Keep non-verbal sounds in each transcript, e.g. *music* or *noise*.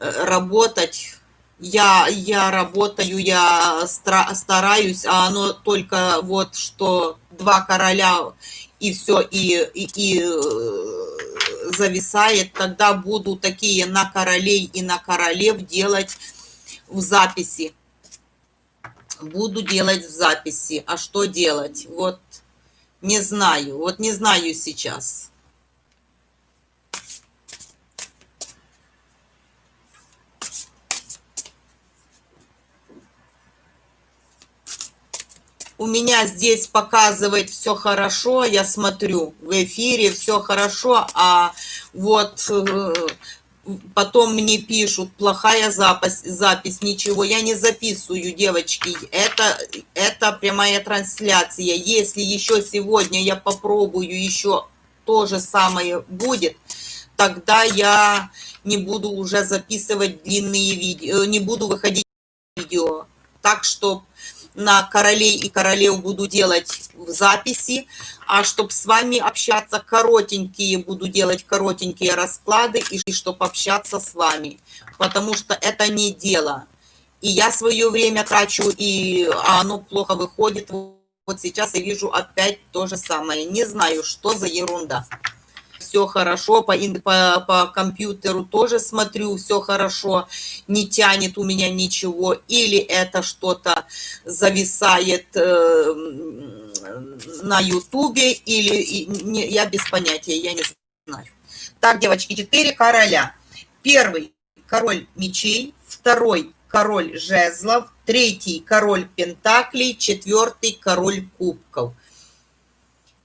работать. Я, я работаю, я стараюсь, а оно только вот что два короля и все, и, и, и э, зависает, тогда буду такие на королей и на королев делать в записи. Буду делать в записи. А что делать? Вот не знаю. Вот не знаю сейчас. У меня здесь показывает все хорошо, я смотрю в эфире все хорошо, а вот э, потом мне пишут, плохая запись, запись, ничего, я не записываю, девочки, это, это прямая трансляция, если еще сегодня я попробую, еще то же самое будет, тогда я не буду уже записывать длинные видео, не буду выходить видео, так что на королей и королев буду делать в записи, а чтобы с вами общаться, коротенькие буду делать коротенькие расклады, и чтобы общаться с вами, потому что это не дело. И я свое время трачу, и а оно плохо выходит. Вот сейчас я вижу опять то же самое. Не знаю, что за ерунда все хорошо, по, по, по компьютеру тоже смотрю, все хорошо, не тянет у меня ничего, или это что-то зависает э, на ютубе, или не, я без понятия, я не знаю. Так, девочки, четыре короля. Первый король мечей, второй король жезлов, третий король пентаклей, четвертый король кубков.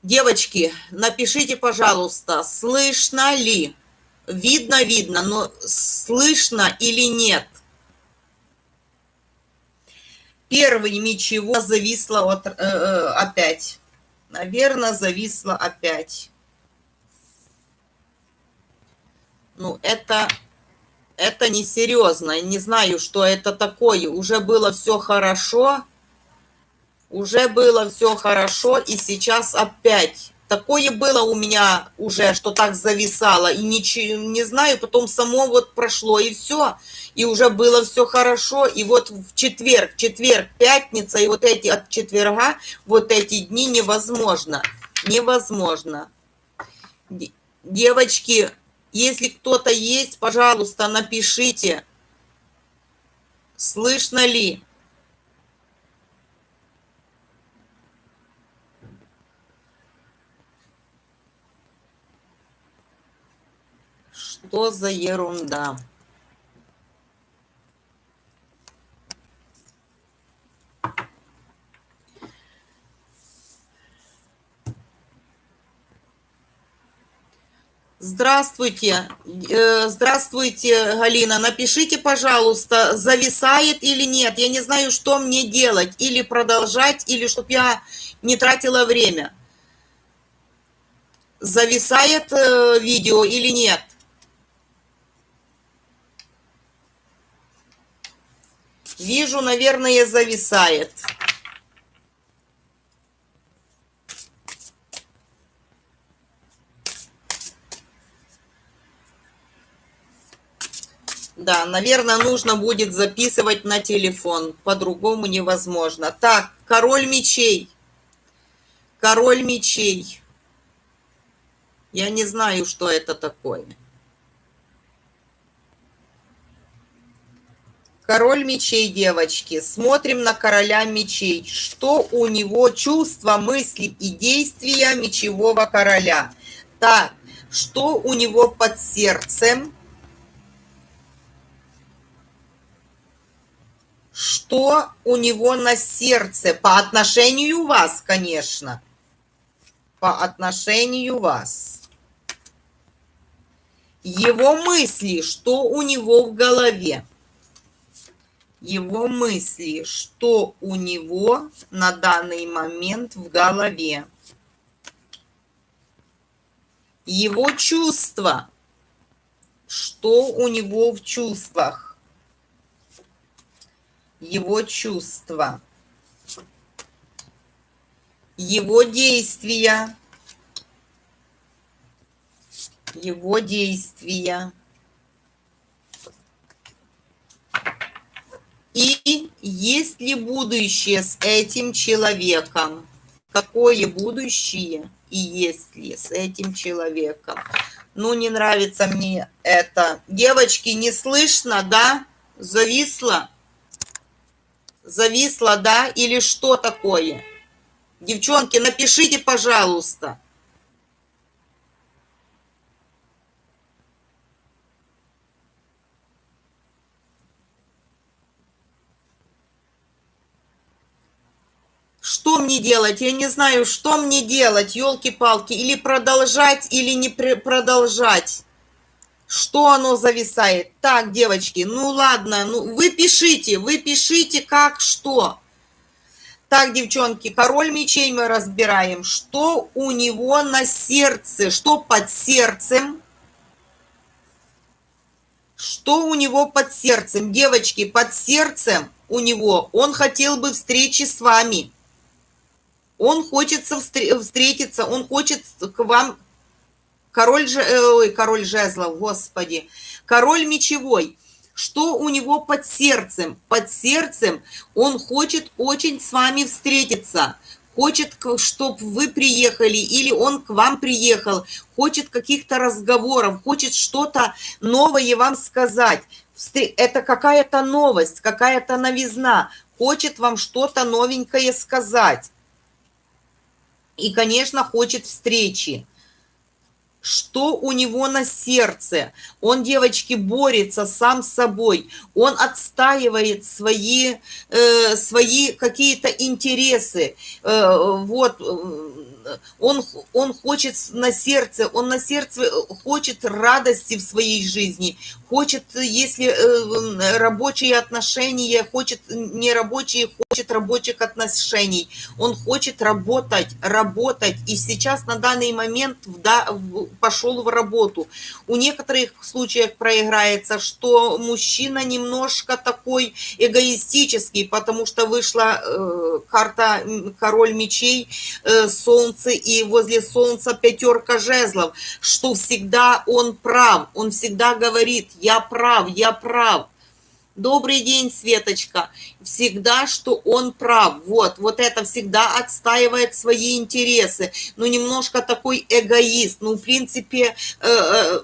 Девочки, напишите, пожалуйста, слышно ли? Видно, видно, но слышно или нет? Первый ничего зависло вот, э, э, опять. Наверное, зависло опять. Ну, это, это несерьезно. Не знаю, что это такое. Уже было все хорошо уже было все хорошо, и сейчас опять. Такое было у меня уже, что так зависало, и ничего, не знаю, потом само вот прошло, и все, и уже было все хорошо, и вот в четверг, четверг, пятница, и вот эти от четверга, вот эти дни невозможно, невозможно. Девочки, если кто-то есть, пожалуйста, напишите, слышно ли? Что за ерунда? Здравствуйте, э, здравствуйте, Галина. Напишите, пожалуйста, зависает или нет. Я не знаю, что мне делать. Или продолжать, или чтобы я не тратила время. Зависает э, видео или нет? Вижу, наверное, зависает. Да, наверное, нужно будет записывать на телефон. По-другому невозможно. Так, король мечей. Король мечей. Я не знаю, что это такое. Король мечей, девочки. Смотрим на короля мечей. Что у него чувства, мысли и действия мечевого короля? Так, что у него под сердцем? Что у него на сердце? По отношению вас, конечно. По отношению вас. Его мысли, что у него в голове? Его мысли, что у него на данный момент в голове. Его чувства, что у него в чувствах. Его чувства. Его действия. Его действия. Есть ли будущее с этим человеком? Какое будущее и есть ли с этим человеком? Ну, не нравится мне это. Девочки, не слышно, да? Зависло? Зависло, да? Или что такое? Девчонки, напишите, пожалуйста. Что мне делать? Я не знаю, что мне делать, елки-палки. Или продолжать, или не продолжать. Что оно зависает? Так, девочки, ну ладно, ну вы пишите, вы пишите как что. Так, девчонки, король мечей мы разбираем. Что у него на сердце? Что под сердцем? Что у него под сердцем? Девочки, под сердцем у него он хотел бы встречи с вами. Он хочет встретиться, он хочет к вам... Король, же, э, ой, король жезлов, господи. Король мечевой. Что у него под сердцем? Под сердцем он хочет очень с вами встретиться. Хочет, чтобы вы приехали, или он к вам приехал. Хочет каких-то разговоров, хочет что-то новое вам сказать. Это какая-то новость, какая-то новизна. Хочет вам что-то новенькое сказать и, конечно, хочет встречи. Что у него на сердце? Он, девочки, борется сам с собой. Он отстаивает свои, э, свои какие-то интересы. Э, вот, он, он хочет на сердце, он на сердце хочет радости в своей жизни, хочет, если э, рабочие отношения, хочет не рабочие, хочет рабочих отношений. Он хочет работать, работать, и сейчас на данный момент да, пошел в работу. У некоторых случаях проиграется, что мужчина немножко такой эгоистический, потому что вышла э, карта король мечей, э, солнце, и возле солнца пятерка жезлов, что всегда он прав, он всегда говорит, я прав, я прав. Добрый день, Светочка. Всегда, что он прав. Вот, вот это всегда отстаивает свои интересы. Ну, немножко такой эгоист. Ну, в принципе, э, э,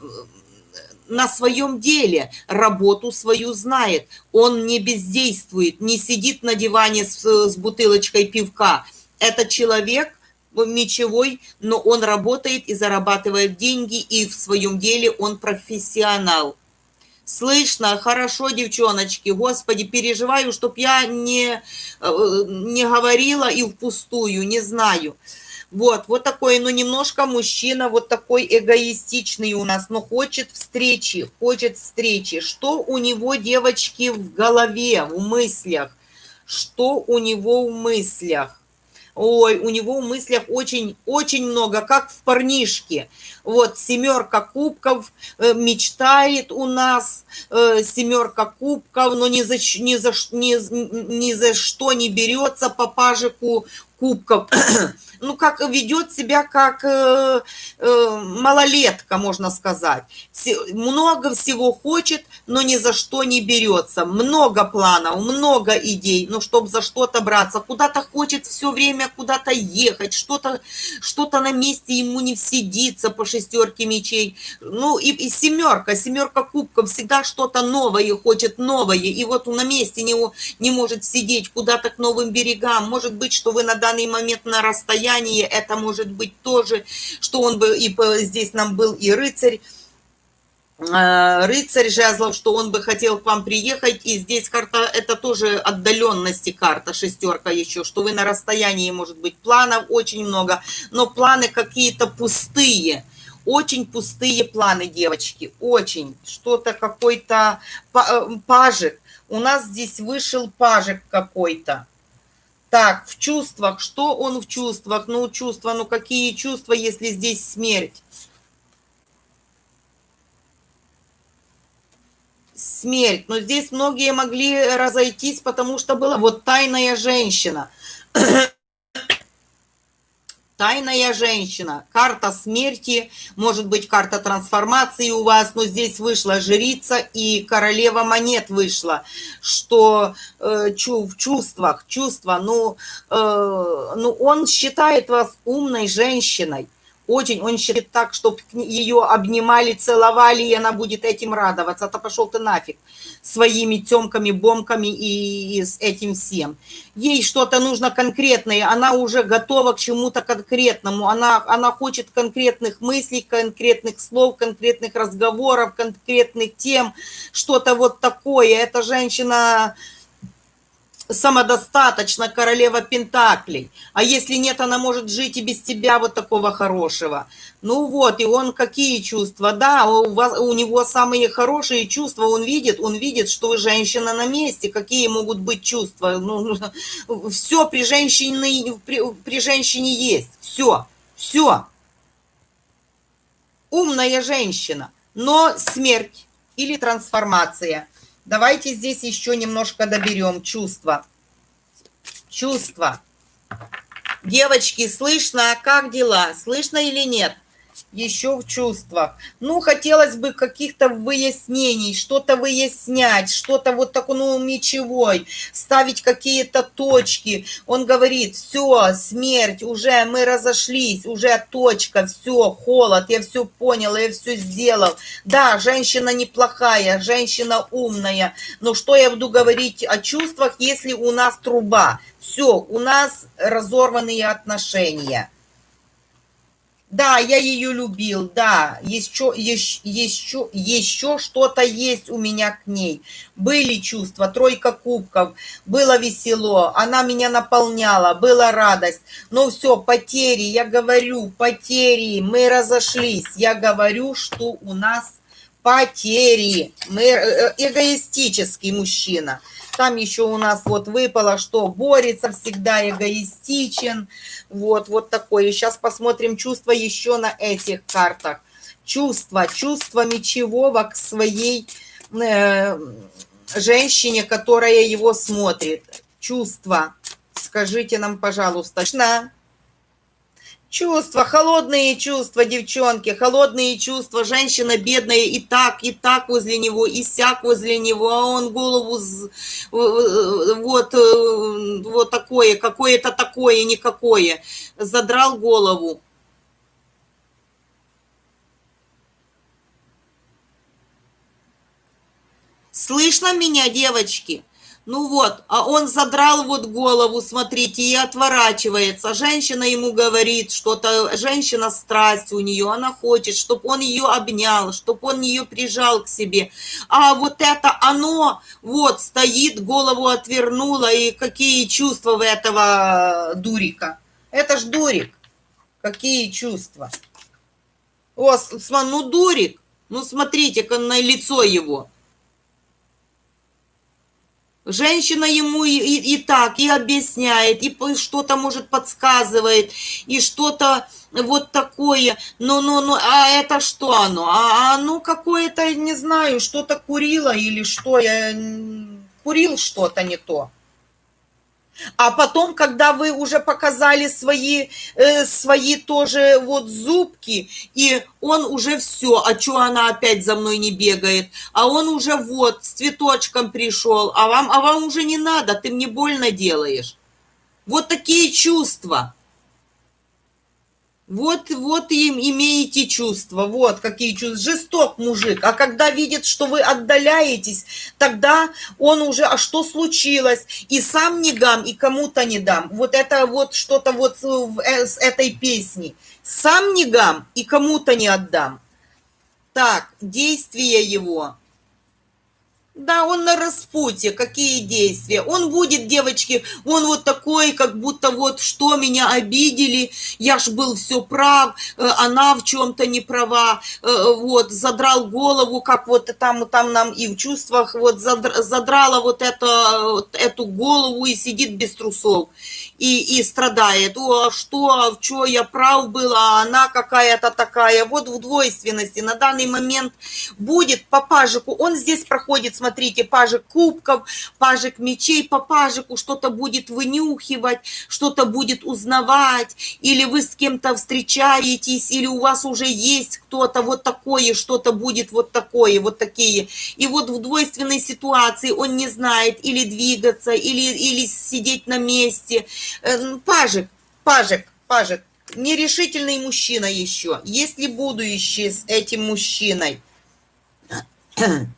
на своем деле, работу свою знает. Он не бездействует, не сидит на диване с, с бутылочкой пивка. Это человек мечевой, но он работает и зарабатывает деньги, и в своем деле он профессионал. Слышно, хорошо, девчоночки, господи, переживаю, чтоб я не, э, не говорила и впустую, не знаю. Вот, вот такой, ну, немножко мужчина, вот такой эгоистичный у нас, но хочет встречи, хочет встречи. Что у него, девочки, в голове, в мыслях? Что у него в мыслях? Ой, у него в мыслях очень-очень много, как в парнишке. Вот семерка кубков э, мечтает у нас, э, семерка кубков, но ни за, ни, за, ни, ни за что не берется по пажику кубков. Ну, как ведет себя как э, э, малолетка, можно сказать. Все, много всего хочет, но ни за что не берется. Много планов, много идей, но чтобы за что-то браться. Куда-то хочет все время куда-то ехать, что-то что, -то, на месте ему не сидится по шестерке мечей. Ну, и, и семерка, семерка кубков всегда что-то новое хочет, новое. И вот на месте не, не может сидеть куда-то к новым берегам. Может быть, что вы на данный момент на расстоянии состоянии, это может быть тоже, что он бы, и здесь нам был и рыцарь, э, рыцарь жезлов, что он бы хотел к вам приехать, и здесь карта, это тоже отдаленности карта, шестерка еще, что вы на расстоянии, может быть, планов очень много, но планы какие-то пустые, очень пустые планы, девочки, очень, что-то какой-то э, пажик, у нас здесь вышел пажик какой-то, так, в чувствах. Что он в чувствах? Ну, чувства, ну какие чувства, если здесь смерть? Смерть. Но здесь многие могли разойтись, потому что была вот тайная женщина. Тайная женщина, карта смерти, может быть карта трансформации у вас, но здесь вышла жрица и королева монет вышла, что э, чу, в чувствах, чувства, ну, э, ну он считает вас умной женщиной, очень, он считает так, чтобы ее обнимали, целовали, и она будет этим радоваться. Это пошел ты нафиг своими темками, бомками и, и с этим всем. Ей что-то нужно конкретное, она уже готова к чему-то конкретному, она, она хочет конкретных мыслей, конкретных слов, конкретных разговоров, конкретных тем, что-то вот такое. Эта женщина самодостаточна королева Пентаклей. А если нет, она может жить и без тебя вот такого хорошего. Ну вот, и он какие чувства? Да, у, вас, у него самые хорошие чувства, он видит, он видит, что вы женщина на месте. Какие могут быть чувства? Ну, все при женщине, при, при женщине есть. Все, все. Умная женщина, но смерть или трансформация – Давайте здесь еще немножко доберем чувства. Чувства. Девочки, слышно, как дела? Слышно или нет? Еще в чувствах. Ну, хотелось бы каких-то выяснений, что-то выяснять, что-то вот такое, ну, мечевой, ставить какие-то точки. Он говорит, все, смерть, уже мы разошлись, уже точка, все, холод, я все понял, я все сделал. Да, женщина неплохая, женщина умная, но что я буду говорить о чувствах, если у нас труба? Все, у нас разорванные отношения. Да, я ее любил, да, еще, еще, еще, что-то есть у меня к ней. Были чувства, тройка кубков, было весело, она меня наполняла, была радость. Но все, потери, я говорю, потери, мы разошлись. Я говорю, что у нас потери, мы э, э, эгоистический мужчина. Там еще у нас вот выпало, что борется всегда, эгоистичен. Вот, вот такое. Сейчас посмотрим чувства еще на этих картах. Чувства, чувства мечевого к своей э, женщине, которая его смотрит. Чувства. Скажите нам, пожалуйста. Чувства, холодные чувства, девчонки, холодные чувства. Женщина бедная и так, и так возле него, и сяк возле него, а он голову вот, э, вот такое, какое-то такое, никакое. Задрал голову. Слышно меня, девочки? Ну вот, а он задрал вот голову, смотрите, и отворачивается. Женщина ему говорит что-то, женщина страсть у нее, она хочет, чтобы он ее обнял, чтобы он ее прижал к себе. А вот это оно вот стоит, голову отвернуло, и какие чувства у этого дурика? Это ж дурик. Какие чувства? О, ну дурик, ну смотрите-ка на лицо его. Женщина ему и, и, и так, и объясняет, и что-то, может, подсказывает, и что-то вот такое. Ну, ну, ну, а это что оно? А, а ну, какое-то, не знаю, что-то курила или что, я курил что-то не то. А потом, когда вы уже показали свои, э, свои тоже вот зубки, и он уже все, а что она опять за мной не бегает? А он уже вот с цветочком пришел, а вам, а вам уже не надо, ты мне больно делаешь. Вот такие чувства. Вот, вот им имеете чувства, вот какие чувства. Жесток мужик, а когда видит, что вы отдаляетесь, тогда он уже, а что случилось? И сам не дам, и кому-то не дам. Вот это вот что-то вот э, с этой песни. Сам не дам, и кому-то не отдам. Так, действия его. Да, он на распутье, какие действия. Он будет, девочки, он вот такой, как будто вот, что меня обидели, я ж был все прав, э, она в чем-то не права, э, вот, задрал голову, как вот там, там нам и в чувствах, вот, задрала вот это, эту голову и сидит без трусов. И, и страдает. О, а что, что я прав был, а она какая-то такая. Вот в двойственности на данный момент будет по пажику. Он здесь проходит, смотрите, пажик кубков, пажик мечей, по пажику что-то будет вынюхивать, что-то будет узнавать, или вы с кем-то встречаетесь, или у вас уже есть кто-то вот такое, что-то будет вот такое, вот такие. И вот в двойственной ситуации он не знает или двигаться, или, или сидеть на месте. Э, пажик, пажик, пажик, нерешительный мужчина еще. Есть ли будущее с этим мужчиной? *clears throat*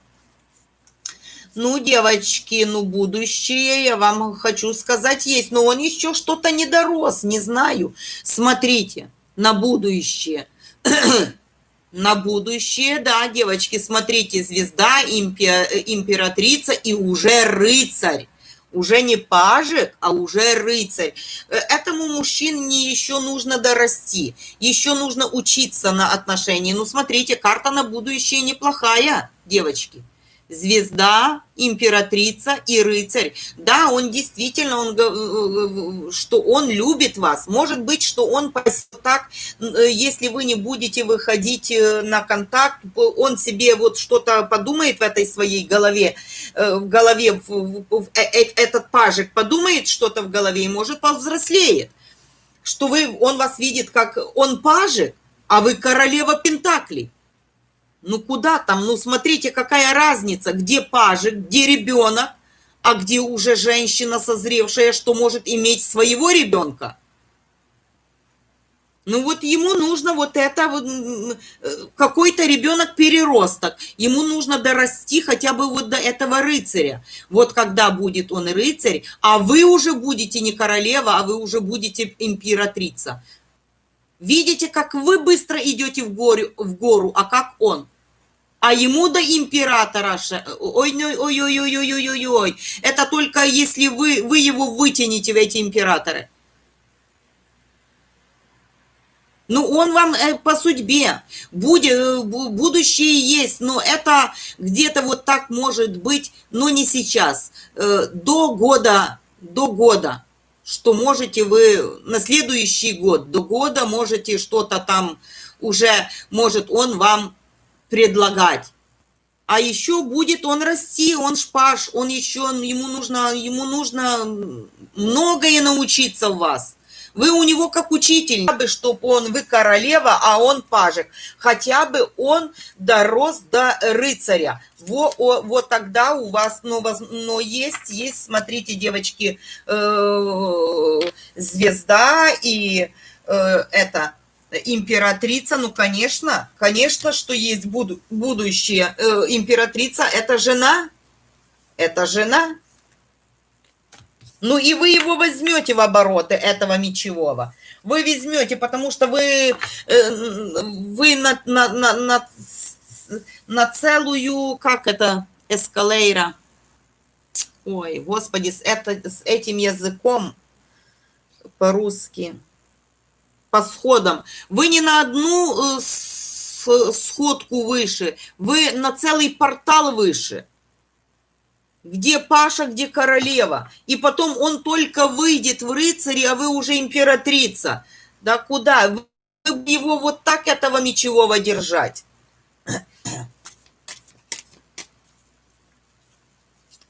Ну, девочки, ну, будущее, я вам хочу сказать, есть. Но он еще что-то не дорос, не знаю. Смотрите на будущее. *clears throat* на будущее, да, девочки, смотрите, звезда, императрица и уже рыцарь. Уже не пажик, а уже рыцарь. Э, этому мужчине еще нужно дорасти, еще нужно учиться на отношении. Ну, смотрите, карта на будущее неплохая, девочки звезда, императрица и рыцарь. Да, он действительно, он, э, э, что он любит вас. Может быть, что он так, э, если вы не будете выходить на контакт, он себе вот что-то подумает в этой своей голове, в голове, этот пажик подумает что-то в голове и может повзрослеет. Что вы, он вас видит как он пажик, а вы королева Пентаклей. Ну куда там? Ну смотрите, какая разница, где пажик, где ребенок, а где уже женщина созревшая, что может иметь своего ребенка. Ну вот ему нужно вот это, вот, какой-то ребенок переросток, ему нужно дорасти хотя бы вот до этого рыцаря. Вот когда будет он рыцарь, а вы уже будете не королева, а вы уже будете императрица. Видите, как вы быстро идете в гору, в гору а как он? А ему до императора, ой-ой-ой-ой-ой-ой-ой-ой, это только если вы, вы его вытянете в эти императоры. Ну, он вам э, по судьбе, будет, будущее есть, но это где-то вот так может быть, но не сейчас, э, до года, до года, что можете вы на следующий год, до года можете что-то там уже, может он вам предлагать. А еще будет он расти, он шпаш, он еще, ему нужно, ему нужно многое научиться в вас. Вы у него как учитель, бы, чтобы он, вы королева, а он пажик. Хотя бы он дорос до рыцаря. Во, о, вот тогда у вас, но, но есть, есть, смотрите, девочки, э, звезда и э, это императрица, ну, конечно, конечно, что есть буду, будущее. Э, императрица – это жена, это жена. Ну, и вы его возьмете в обороты, этого мечевого. Вы возьмете, потому что вы, э, вы на, на, на, на, на целую, как это, эскалейра. Ой, господи, с, это, с этим языком по-русски – по сходам. Вы не на одну э, сходку выше, вы на целый портал выше. Где Паша, где королева. И потом он только выйдет в рыцаре, а вы уже императрица. Да куда? Вы его вот так этого мечевого держать.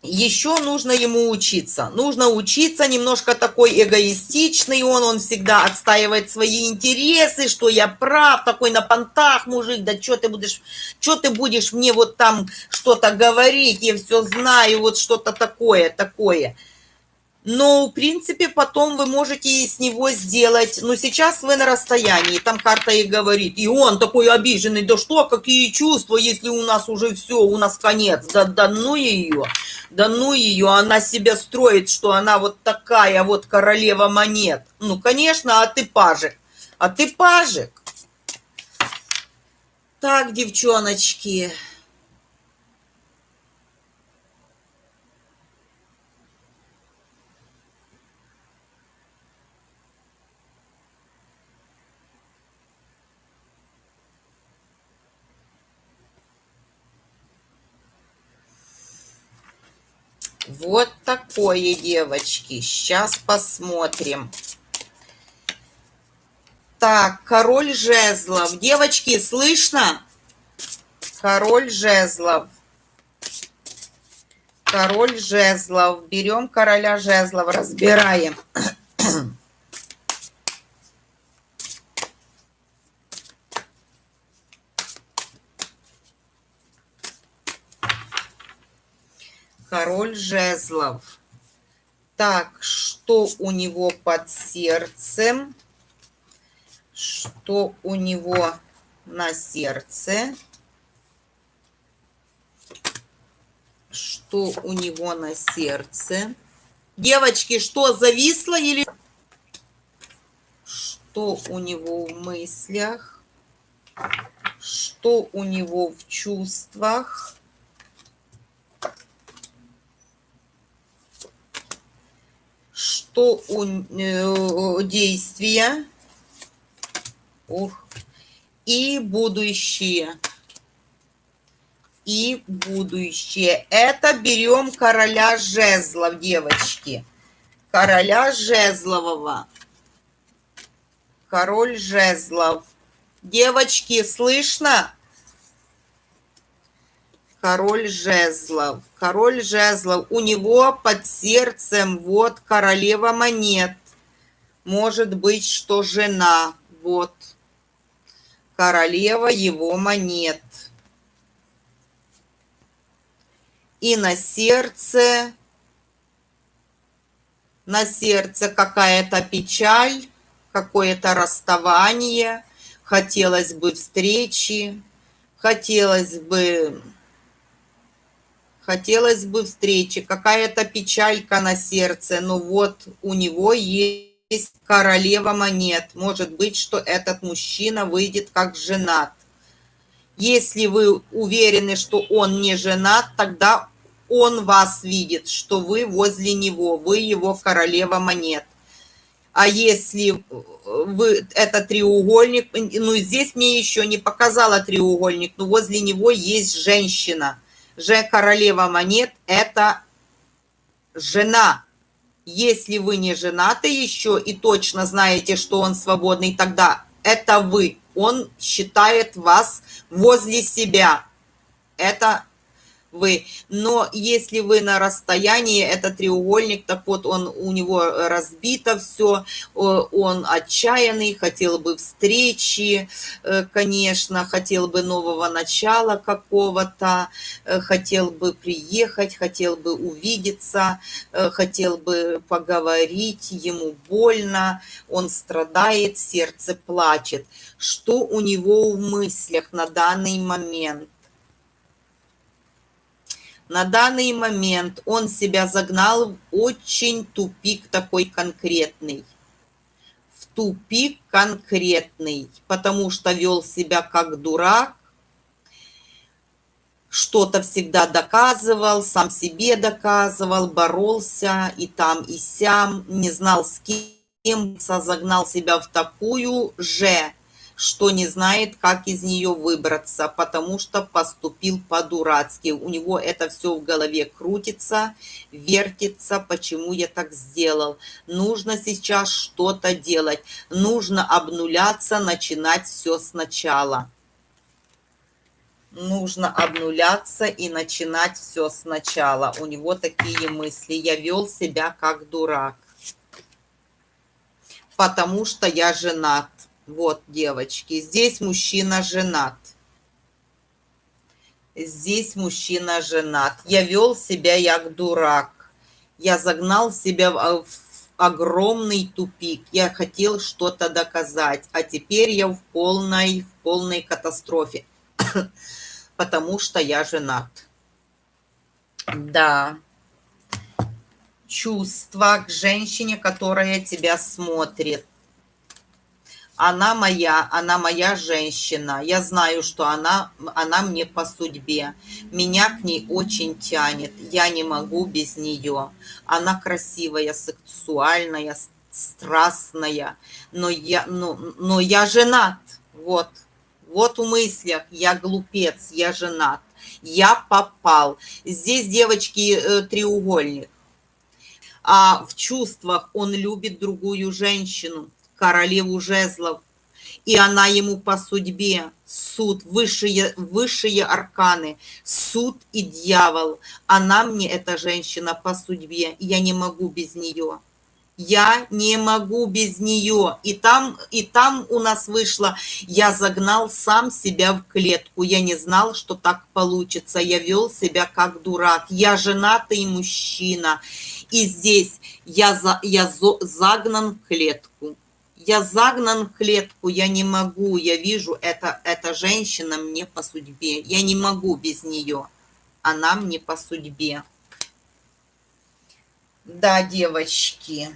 Еще нужно ему учиться. Нужно учиться, немножко такой эгоистичный он, он всегда отстаивает свои интересы, что я прав, такой на понтах мужик, да что ты будешь, что ты будешь мне вот там что-то говорить, я все знаю, вот что-то такое, такое но, в принципе, потом вы можете с него сделать, но сейчас вы на расстоянии, там карта и говорит, и он такой обиженный, да что, какие чувства, если у нас уже все, у нас конец, да, да ну ее, да ну ее, она себя строит, что она вот такая вот королева монет. Ну, конечно, а ты пажик, а ты пажик. Так, девчоночки... Вот такое, девочки. Сейчас посмотрим. Так, король жезлов. Девочки, слышно? Король жезлов. Король жезлов. Берем короля жезлов, разбираем. Король жезлов. Так, что у него под сердцем? Что у него на сердце? Что у него на сердце? Девочки, что, зависло или... Что у него в мыслях? Что у него в чувствах? Что у э, действия? Ух. И будущее. И будущее. Это берем короля жезлов, девочки. Короля жезлового. Король жезлов. Девочки, слышно? Король жезлов. Король жезлов. У него под сердцем вот королева монет. Может быть, что жена. Вот королева его монет. И на сердце, на сердце какая-то печаль, какое-то расставание, хотелось бы встречи, хотелось бы, хотелось бы встречи, какая-то печалька на сердце, но вот у него есть королева монет. Может быть, что этот мужчина выйдет как женат. Если вы уверены, что он не женат, тогда он вас видит, что вы возле него, вы его королева монет. А если вы это треугольник, ну здесь мне еще не показала треугольник, но возле него есть женщина. Же королева монет – это жена если вы не женаты еще и точно знаете, что он свободный, тогда это вы. Он считает вас возле себя. Это вы. Но если вы на расстоянии, это треугольник, так вот он у него разбито все, он отчаянный, хотел бы встречи, э, конечно, хотел бы нового начала какого-то, э, хотел бы приехать, хотел бы увидеться, э, хотел бы поговорить, ему больно, он страдает, сердце плачет. Что у него в мыслях на данный момент? На данный момент он себя загнал в очень тупик такой конкретный. В тупик конкретный, потому что вел себя как дурак, что-то всегда доказывал, сам себе доказывал, боролся и там, и сям, не знал с кем, загнал себя в такую же что не знает, как из нее выбраться, потому что поступил по-дурацки. У него это все в голове крутится, вертится, почему я так сделал. Нужно сейчас что-то делать, нужно обнуляться, начинать все сначала. Нужно обнуляться и начинать все сначала. У него такие мысли. Я вел себя как дурак, потому что я женат вот, девочки, здесь мужчина женат. Здесь мужчина женат. Я вел себя як дурак. Я загнал себя в огромный тупик. Я хотел что-то доказать, а теперь я в полной, в полной катастрофе, *coughs* потому что я женат. Да. Чувство к женщине, которая тебя смотрит она моя, она моя женщина. Я знаю, что она, она мне по судьбе. Меня к ней очень тянет. Я не могу без нее. Она красивая, сексуальная, страстная. Но я, но, но я женат. Вот. Вот в мыслях. Я глупец, я женат. Я попал. Здесь, девочки, э, треугольник. А в чувствах он любит другую женщину, королеву жезлов. И она ему по судьбе, суд, высшие, высшие арканы, суд и дьявол. Она мне, эта женщина, по судьбе, я не могу без нее я не могу без нее. И там, и там у нас вышло, я загнал сам себя в клетку. Я не знал, что так получится. Я вел себя как дурак. Я женатый мужчина. И здесь я, за, я зо, загнан в клетку. Я загнан в клетку, я не могу, я вижу, это, эта женщина мне по судьбе. Я не могу без нее. Она мне по судьбе. Да, девочки,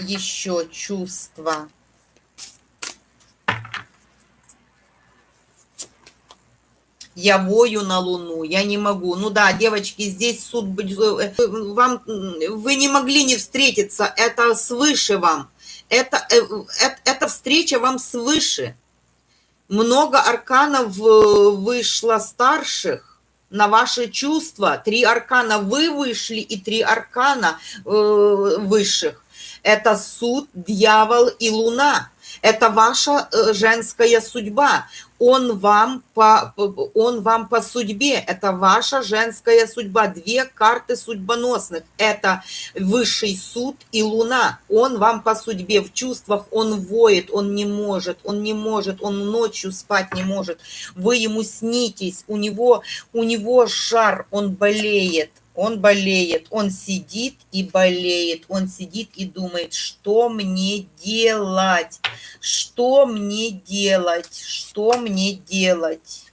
еще чувства. Я вою на Луну, я не могу. Ну да, девочки, здесь суд э, вам вы не могли не встретиться, это свыше вам. Это, это, э, это встреча вам свыше. Много арканов э, вышло старших на ваши чувства. Три аркана вы вышли и три аркана э, высших. Это суд, дьявол и луна. Это ваша э, женская судьба он вам по, он вам по судьбе. Это ваша женская судьба. Две карты судьбоносных. Это высший суд и луна. Он вам по судьбе. В чувствах он воет, он не может, он не может, он ночью спать не может. Вы ему снитесь, у него, у него жар, он болеет он болеет, он сидит и болеет, он сидит и думает, что мне делать, что мне делать, что мне делать,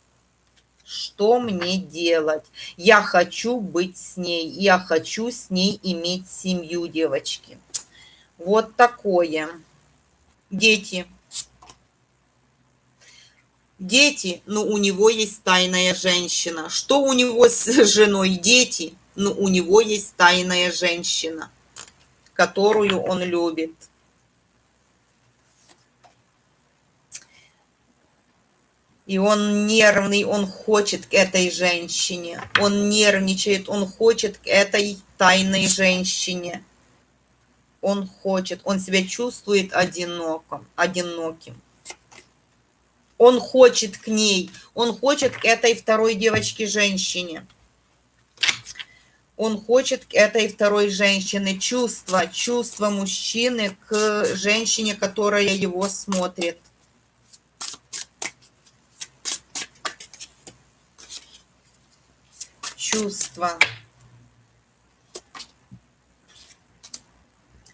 что мне делать. Я хочу быть с ней, я хочу с ней иметь семью, девочки. Вот такое. Дети. Дети, ну у него есть тайная женщина. Что у него с женой? Дети но у него есть тайная женщина, которую он любит. И он нервный, он хочет к этой женщине. Он нервничает, он хочет к этой тайной женщине. Он хочет, он себя чувствует одиноким, одиноким. Он хочет к ней, он хочет к этой второй девочке-женщине он хочет этой второй женщины чувства, чувства мужчины к женщине, которая его смотрит. Чувства.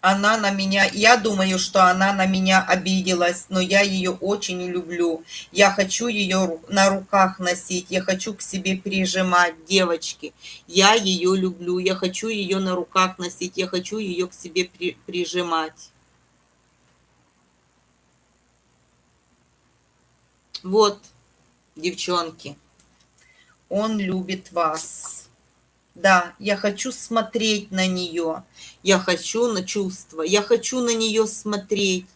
Она на меня, я думаю, что она на меня обиделась, но я ее очень люблю. Я хочу ее на руках носить, я хочу к себе прижимать, девочки. Я ее люблю, я хочу ее на руках носить, я хочу ее к себе при, прижимать. Вот, девчонки, он любит вас. Да, я хочу смотреть на нее. Я хочу на чувства. Я хочу на нее смотреть.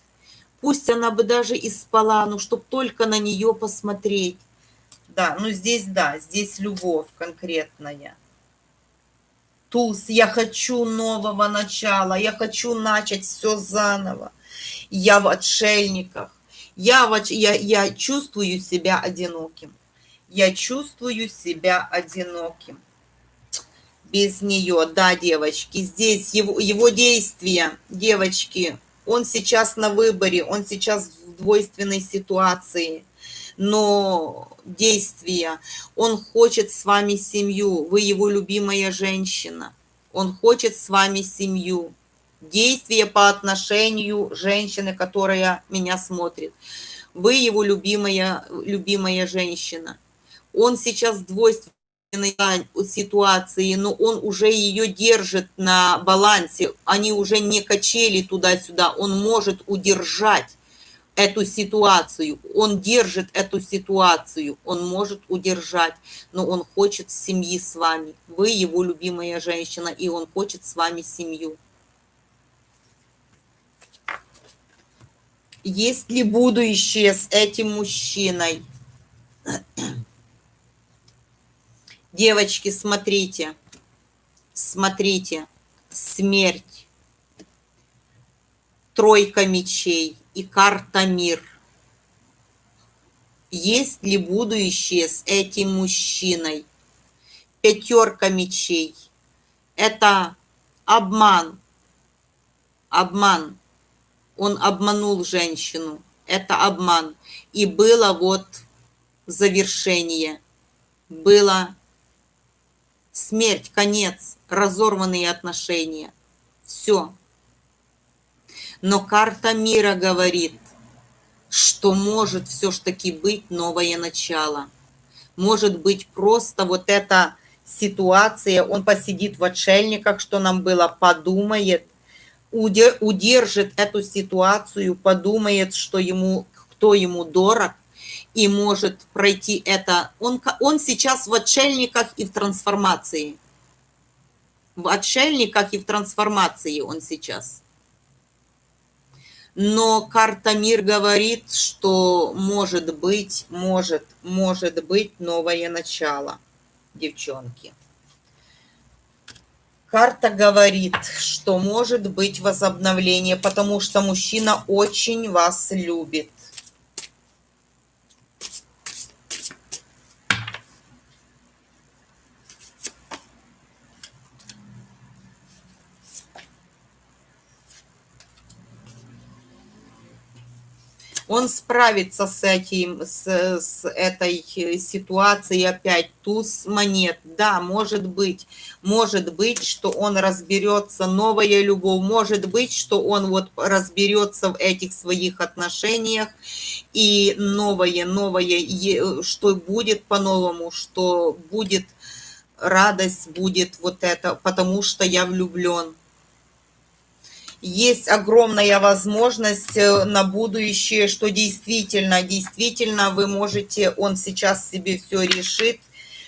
Пусть она бы даже и спала, но чтоб только на нее посмотреть. Да, ну здесь да, здесь любовь конкретная. Туз, я хочу нового начала, я хочу начать все заново. Я в отшельниках. Я, в, я, я чувствую себя одиноким. Я чувствую себя одиноким без нее. Да, девочки, здесь его, его действия, девочки, он сейчас на выборе, он сейчас в двойственной ситуации, но действия, он хочет с вами семью, вы его любимая женщина, он хочет с вами семью. Действия по отношению женщины, которая меня смотрит. Вы его любимая, любимая женщина. Он сейчас двойственный ситуации, но он уже ее держит на балансе, они уже не качели туда-сюда, он может удержать эту ситуацию, он держит эту ситуацию, он может удержать, но он хочет семьи с вами. Вы его любимая женщина, и он хочет с вами семью. Есть ли будущее с этим мужчиной? Девочки, смотрите, смотрите, смерть, тройка мечей и карта мир. Есть ли будущее с этим мужчиной? Пятерка мечей. Это обман. Обман. Он обманул женщину. Это обман. И было вот завершение. Было смерть, конец, разорванные отношения. Все. Но карта мира говорит, что может все ж таки быть новое начало. Может быть просто вот эта ситуация, он посидит в отшельниках, что нам было, подумает, удержит эту ситуацию, подумает, что ему, кто ему дорог, и может пройти это. Он, он сейчас в отшельниках и в трансформации. В отшельниках и в трансформации он сейчас. Но карта мир говорит, что может быть, может, может быть новое начало, девчонки. Карта говорит, что может быть возобновление, потому что мужчина очень вас любит. Он справится с этим, с, с этой ситуацией опять. Туз монет, да, может быть, может быть, что он разберется, новая любовь, может быть, что он вот разберется в этих своих отношениях, и новое, новое, что будет по-новому, что будет радость, будет вот это, потому что я влюблен есть огромная возможность э, на будущее, что действительно, действительно вы можете, он сейчас себе все решит,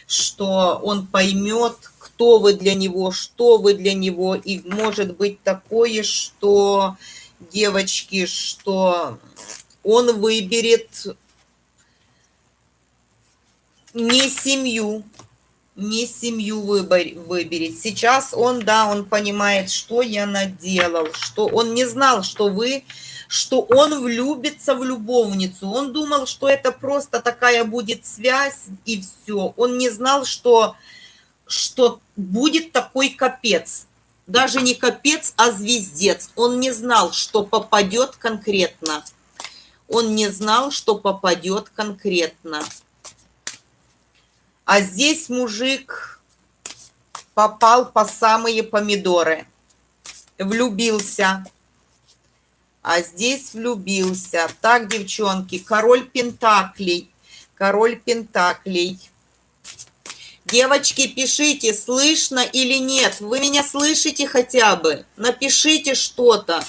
что он поймет, кто вы для него, что вы для него, и может быть такое, что, девочки, что он выберет не семью, не семью выберет. Сейчас он, да, он понимает, что я наделал, что он не знал, что вы, что он влюбится в любовницу. Он думал, что это просто такая будет связь и все. Он не знал, что, что будет такой капец. Даже не капец, а звездец. Он не знал, что попадет конкретно. Он не знал, что попадет конкретно. А здесь мужик попал по самые помидоры. Влюбился. А здесь влюбился. Так, девчонки, король пентаклей. Король пентаклей. Девочки, пишите, слышно или нет. Вы меня слышите хотя бы? Напишите что-то.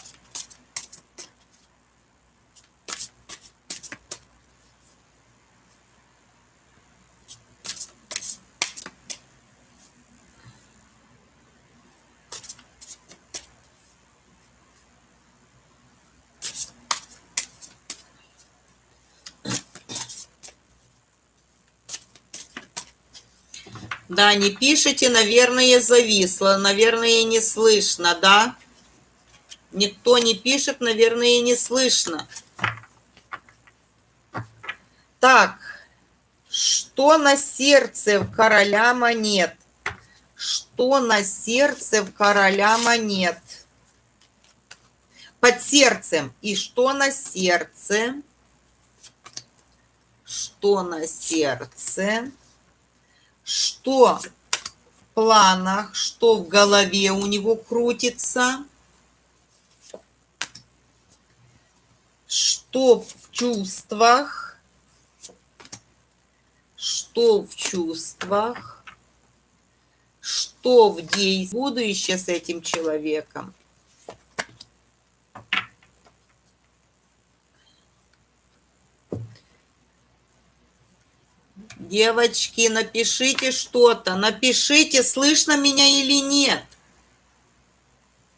Да, не пишите, наверное, зависло, наверное, не слышно, да? Никто не пишет, наверное, не слышно. Так, что на сердце в короля монет? Что на сердце в короля монет? Под сердцем. И что на сердце? Что на сердце? Что в планах, что в голове у него крутится, что в чувствах, что в чувствах, что в действии будущее с этим человеком. Девочки, напишите что-то. Напишите, слышно меня или нет.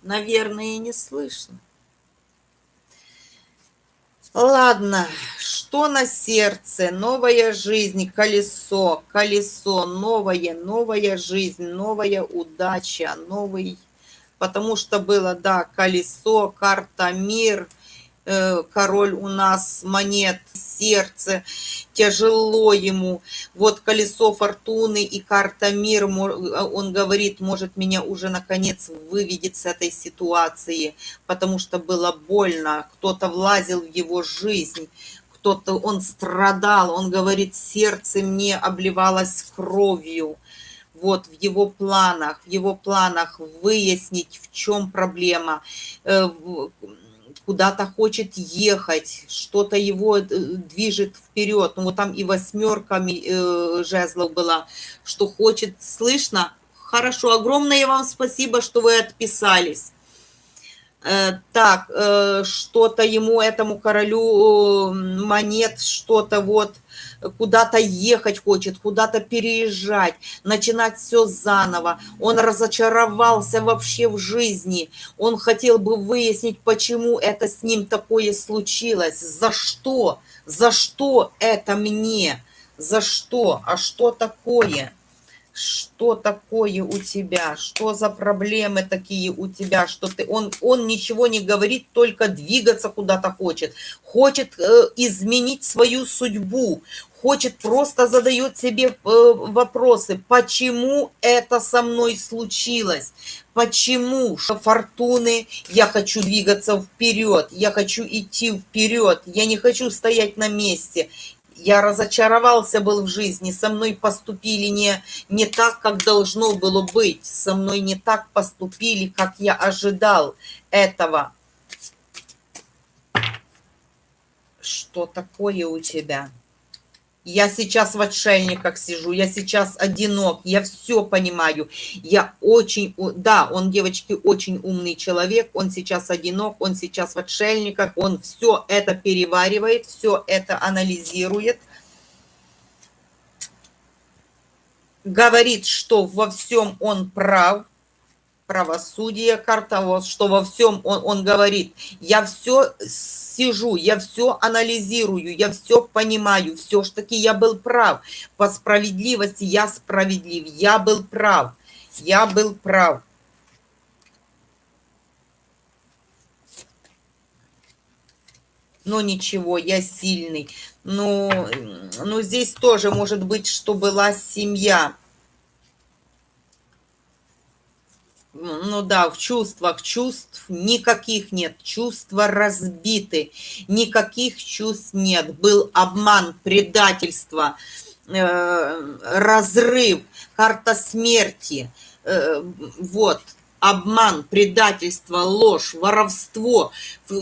Наверное, не слышно. Ладно, что на сердце? Новая жизнь, колесо, колесо, новое, новая жизнь, новая удача, новый... Потому что было, да, колесо, карта, мир, король у нас монет, сердце, тяжело ему. Вот колесо фортуны и карта мир, он говорит, может меня уже наконец выведет с этой ситуации, потому что было больно, кто-то влазил в его жизнь, кто-то, он страдал, он говорит, сердце мне обливалось кровью. Вот в его планах, в его планах выяснить, в чем проблема, э, куда-то хочет ехать, что-то его э, движет вперед. Ну вот там и восьмерками э, жезлов была, что хочет, слышно? Хорошо, огромное вам спасибо, что вы отписались. Э, так, э, что-то ему, этому королю монет, что-то вот куда-то ехать хочет, куда-то переезжать, начинать все заново. Он разочаровался вообще в жизни. Он хотел бы выяснить, почему это с ним такое случилось, за что, за что это мне, за что, а что такое что такое у тебя, что за проблемы такие у тебя, что ты, он, он ничего не говорит, только двигаться куда-то хочет, хочет э, изменить свою судьбу, хочет, просто задает себе э, вопросы, почему это со мной случилось, почему что фортуны, я хочу двигаться вперед, я хочу идти вперед, я не хочу стоять на месте, я разочаровался был в жизни, со мной поступили не, не так, как должно было быть, со мной не так поступили, как я ожидал этого. Что такое у тебя? Я сейчас в отшельниках сижу, я сейчас одинок, я все понимаю. Я очень, да, он, девочки, очень умный человек, он сейчас одинок, он сейчас в отшельниках, он все это переваривает, все это анализирует. Говорит, что во всем он прав, правосудие, карта, вот, что во всем он, он говорит, я все сижу, я все анализирую, я все понимаю, все ж таки я был прав. По справедливости я справедлив, я был прав, я был прав. Но ничего, я сильный. Но, но здесь тоже может быть, что была семья ну да, в чувствах чувств никаких нет, чувства разбиты, никаких чувств нет. Был обман, предательство, э, разрыв, карта смерти, э, вот, обман, предательство, ложь, воровство,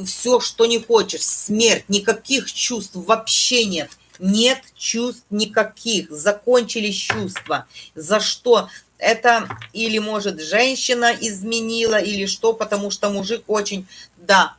все, что не хочешь, смерть, никаких чувств вообще нет. Нет чувств никаких, закончились чувства. За что? Это или, может, женщина изменила, или что, потому что мужик очень, да,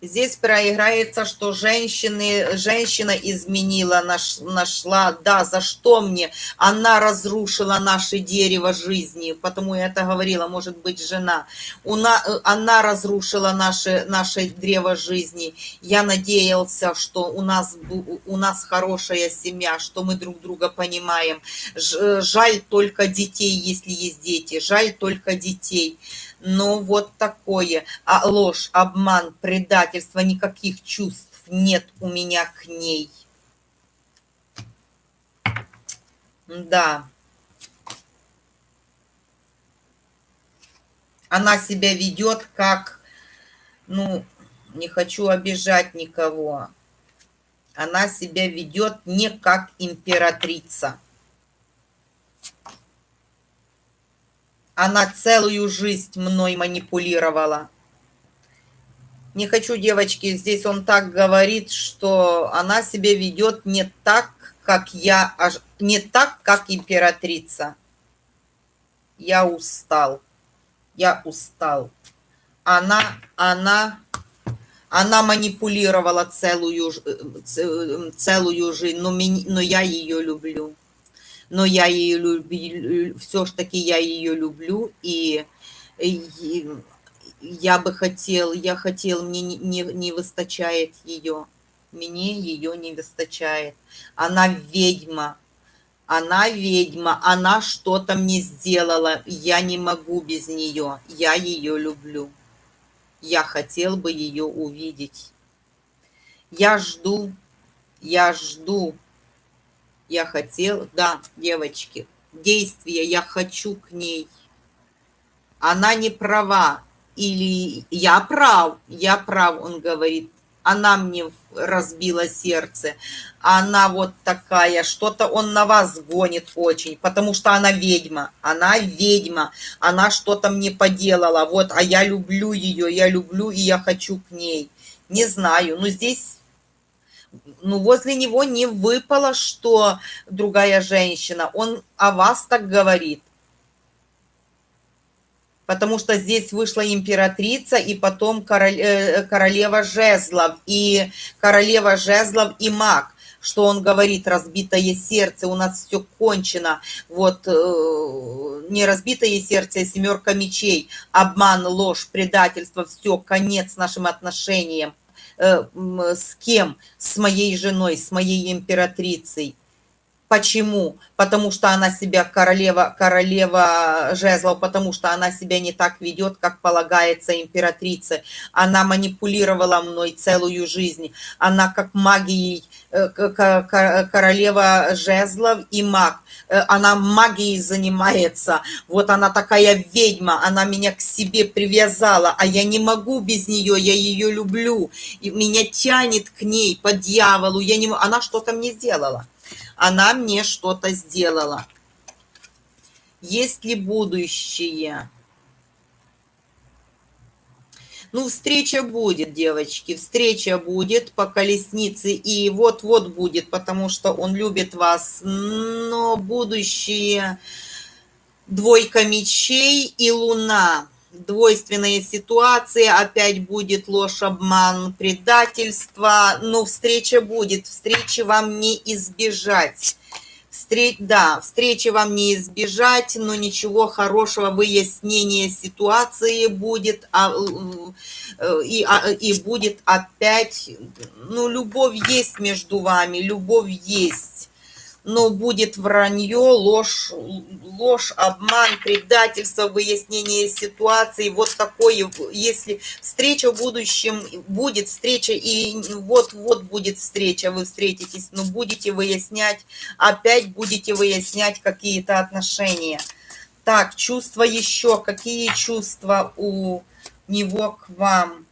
Здесь проиграется, что женщины, женщина изменила, наш, нашла, да, за что мне? Она разрушила наше дерево жизни, потому я это говорила, может быть, жена. Уна, она разрушила наше, наше древо жизни. Я надеялся, что у нас, у нас хорошая семья, что мы друг друга понимаем. Жаль только детей, если есть дети, жаль только детей но вот такое. А ложь, обман, предательство, никаких чувств нет у меня к ней. Да. Она себя ведет как, ну, не хочу обижать никого. Она себя ведет не как императрица. Она целую жизнь мной манипулировала. Не хочу, девочки, здесь он так говорит, что она себя ведет не так, как я, не так, как императрица. Я устал. Я устал. Она, она, она манипулировала целую, целую жизнь, но, но я ее люблю но я ее люблю, все ж таки я ее люблю, и, и я бы хотел, я хотел, мне не, не, не выстачает ее. Мне ее не выстачает. Она ведьма. Она ведьма. Она что-то мне сделала. Я не могу без нее. Я ее люблю. Я хотел бы ее увидеть. Я жду. Я жду. Я хотел, да, девочки, действия, я хочу к ней. Она не права, или я прав, я прав, он говорит, она мне разбила сердце, она вот такая, что-то он на вас гонит очень, потому что она ведьма, она ведьма, она что-то мне поделала, вот, а я люблю ее, я люблю и я хочу к ней. Не знаю, но здесь, ну, возле него не выпало, что другая женщина, он о вас так говорит. Потому что здесь вышла императрица и потом король, э, королева жезлов, и королева жезлов и маг, что он говорит, разбитое сердце, у нас все кончено, вот, э, не разбитое сердце, а семерка мечей, обман, ложь, предательство, все, конец нашим отношениям, с кем? С моей женой, с моей императрицей. Почему? Потому что она себя королева, королева жезлов, потому что она себя не так ведет, как полагается императрице. Она манипулировала мной целую жизнь. Она как магией, э, королева жезлов и маг. Э, она магией занимается. Вот она такая ведьма, она меня к себе привязала, а я не могу без нее, я ее люблю. И меня тянет к ней, по дьяволу. Я не... Она что-то мне сделала она мне что-то сделала. Есть ли будущее? Ну, встреча будет, девочки, встреча будет по колеснице, и вот-вот будет, потому что он любит вас, но будущее двойка мечей и луна двойственные ситуации, опять будет ложь, обман, предательство, но встреча будет, встречи вам не избежать. Встреч, да, встречи вам не избежать, но ничего хорошего, выяснение ситуации будет, а, э, и, а, и будет опять, ну, любовь есть между вами, любовь есть но будет вранье, ложь, ложь, обман, предательство, выяснение ситуации, вот такое, если встреча в будущем, будет встреча, и вот-вот будет встреча, вы встретитесь, но будете выяснять, опять будете выяснять какие-то отношения. Так, чувства еще, какие чувства у него к вам?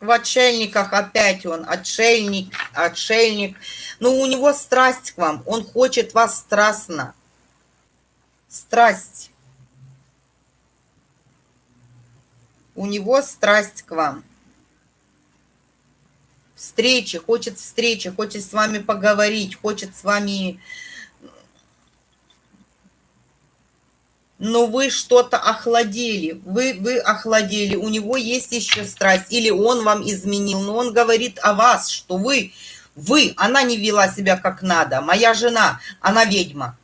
В отшельниках опять он, отшельник, отшельник. Но у него страсть к вам, он хочет вас страстно. Страсть. У него страсть к вам. Встречи, хочет встречи, хочет с вами поговорить, хочет с вами но вы что-то охладели, вы, вы охладели, у него есть еще страсть, или он вам изменил, но он говорит о вас, что вы, вы, она не вела себя как надо, моя жена, она ведьма.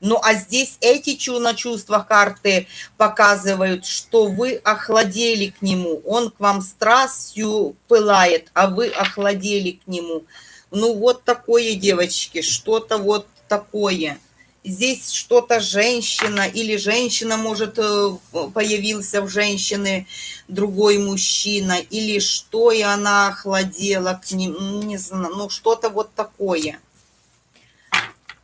Ну, а здесь эти на чувства карты показывают, что вы охладели к нему, он к вам страстью пылает, а вы охладели к нему. Ну, вот такое, девочки, что-то вот такое здесь что-то женщина или женщина может э, появился в женщины другой мужчина или что и она охладела к ним не знаю ну что-то вот такое.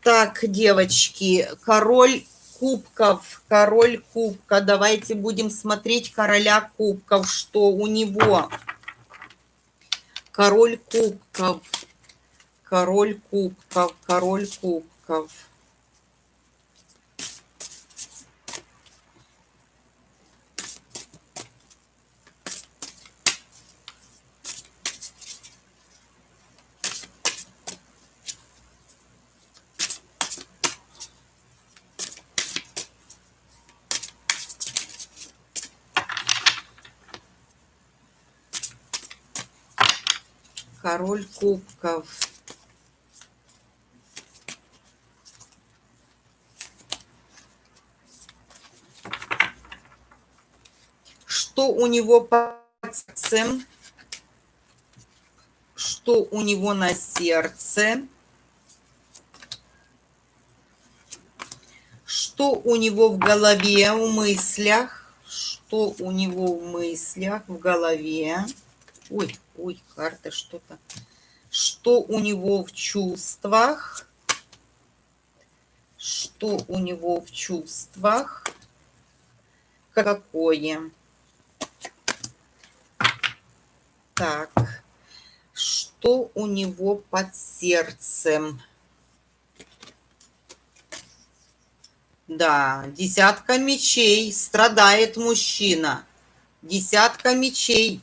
Так девочки король кубков король кубка. Давайте будем смотреть короля кубков что у него. Король кубков король кубков король кубков король кубков. Что у него по сердцем? Что у него на сердце? Что у него в голове, в мыслях? Что у него в мыслях, в голове? Ой, ой, карта что-то. Что у него в чувствах, что у него в чувствах, какое. Так, что у него под сердцем? Да, десятка мечей, страдает мужчина. Десятка мечей.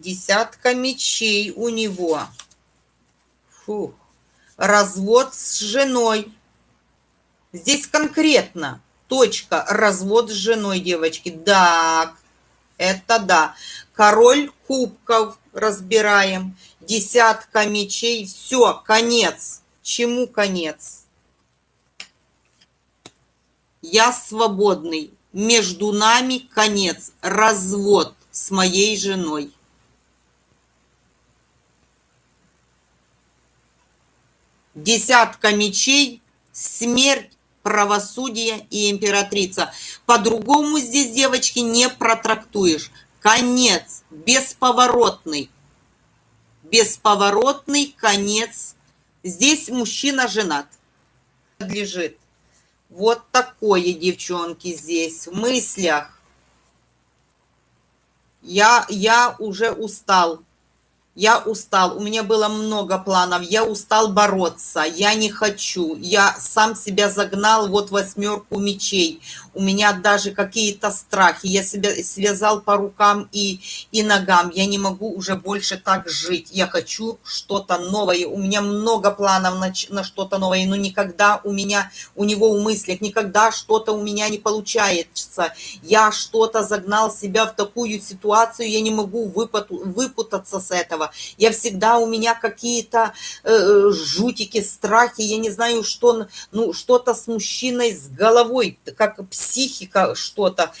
Десятка мечей у него. Фух. Развод с женой. Здесь конкретно. Точка. Развод с женой, девочки. Да, это да. Король кубков разбираем. Десятка мечей. Все, конец. Чему конец? Я свободный. Между нами конец. Развод с моей женой. Десятка мечей, смерть, правосудие и императрица. По-другому здесь, девочки, не протрактуешь. Конец, бесповоротный. Бесповоротный конец. Здесь мужчина женат. Лежит. Вот такое, девчонки, здесь в мыслях. Я, я уже устал я устал, у меня было много планов, я устал бороться, я не хочу, я сам себя загнал вот восьмерку мечей, у меня даже какие-то страхи, я себя связал по рукам и, и ногам, я не могу уже больше так жить, я хочу что-то новое, у меня много планов на, на что-то новое, но никогда у меня, у него в мыслях, никогда что-то у меня не получается, я что-то загнал себя в такую ситуацию, я не могу выпуту, выпутаться с этого, я всегда у меня какие-то э, э, жутики, страхи, я не знаю, что, ну, что-то с мужчиной, с головой, как психика что-то,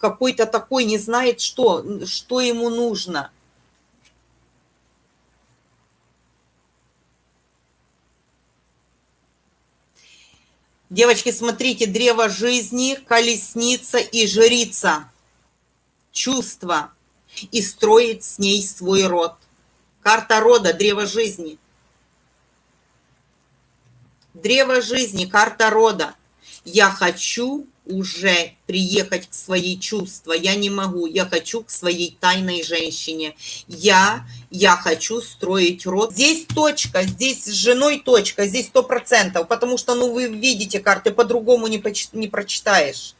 какой-то такой не знает, что, что ему нужно. Девочки, смотрите, древо жизни, колесница и жрица. Чувство. И строить с ней свой род. Карта рода, древо жизни. Древо жизни, карта рода. Я хочу уже приехать к своей чувства. Я не могу. Я хочу к своей тайной женщине. Я, я хочу строить род. Здесь точка, здесь с женой точка, здесь сто процентов. Потому что, ну, вы видите карты, по-другому не, не прочитаешь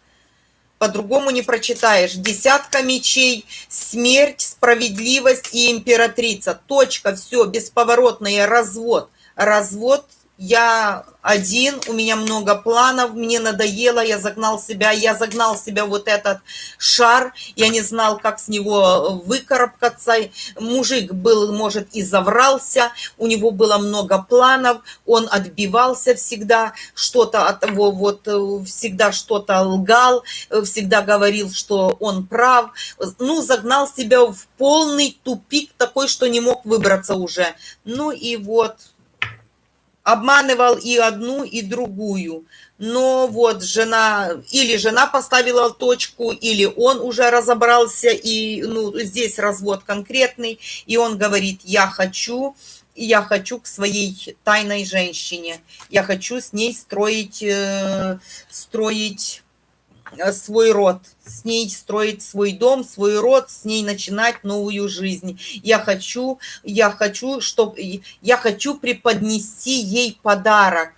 по-другому не прочитаешь. Десятка мечей, смерть, справедливость и императрица. Точка, все, бесповоротный развод. Развод я один, у меня много планов, мне надоело, я загнал себя, я загнал себя вот этот шар, я не знал, как с него выкарабкаться. Мужик был, может, и заврался, у него было много планов, он отбивался всегда, что-то от его, вот, всегда что-то лгал, всегда говорил, что он прав. Ну, загнал себя в полный тупик такой, что не мог выбраться уже. Ну и вот обманывал и одну, и другую. Но вот жена, или жена поставила точку, или он уже разобрался, и ну, здесь развод конкретный, и он говорит, я хочу, я хочу к своей тайной женщине, я хочу с ней строить, э, строить свой род, с ней строить свой дом, свой род, с ней начинать новую жизнь. Я хочу, я хочу, чтобы, я хочу преподнести ей подарок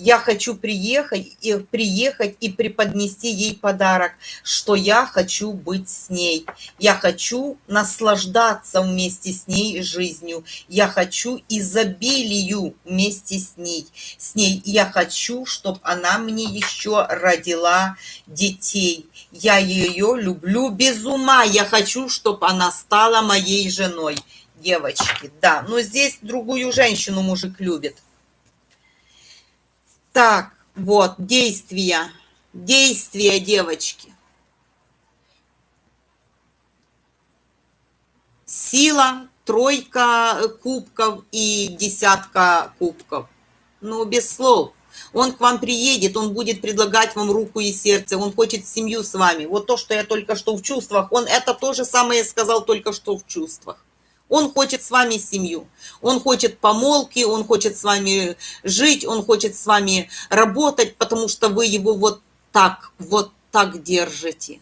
я хочу приехать и приехать и преподнести ей подарок, что я хочу быть с ней. Я хочу наслаждаться вместе с ней жизнью. Я хочу изобилию вместе с ней. С ней я хочу, чтобы она мне еще родила детей. Я ее люблю без ума. Я хочу, чтобы она стала моей женой. Девочки, да. Но здесь другую женщину мужик любит. Так, вот, действия. Действия, девочки. Сила, тройка кубков и десятка кубков. Ну, без слов. Он к вам приедет, он будет предлагать вам руку и сердце, он хочет семью с вами. Вот то, что я только что в чувствах, он это то же самое сказал только что в чувствах. Он хочет с вами семью, он хочет помолки, он хочет с вами жить, он хочет с вами работать, потому что вы его вот так, вот так держите.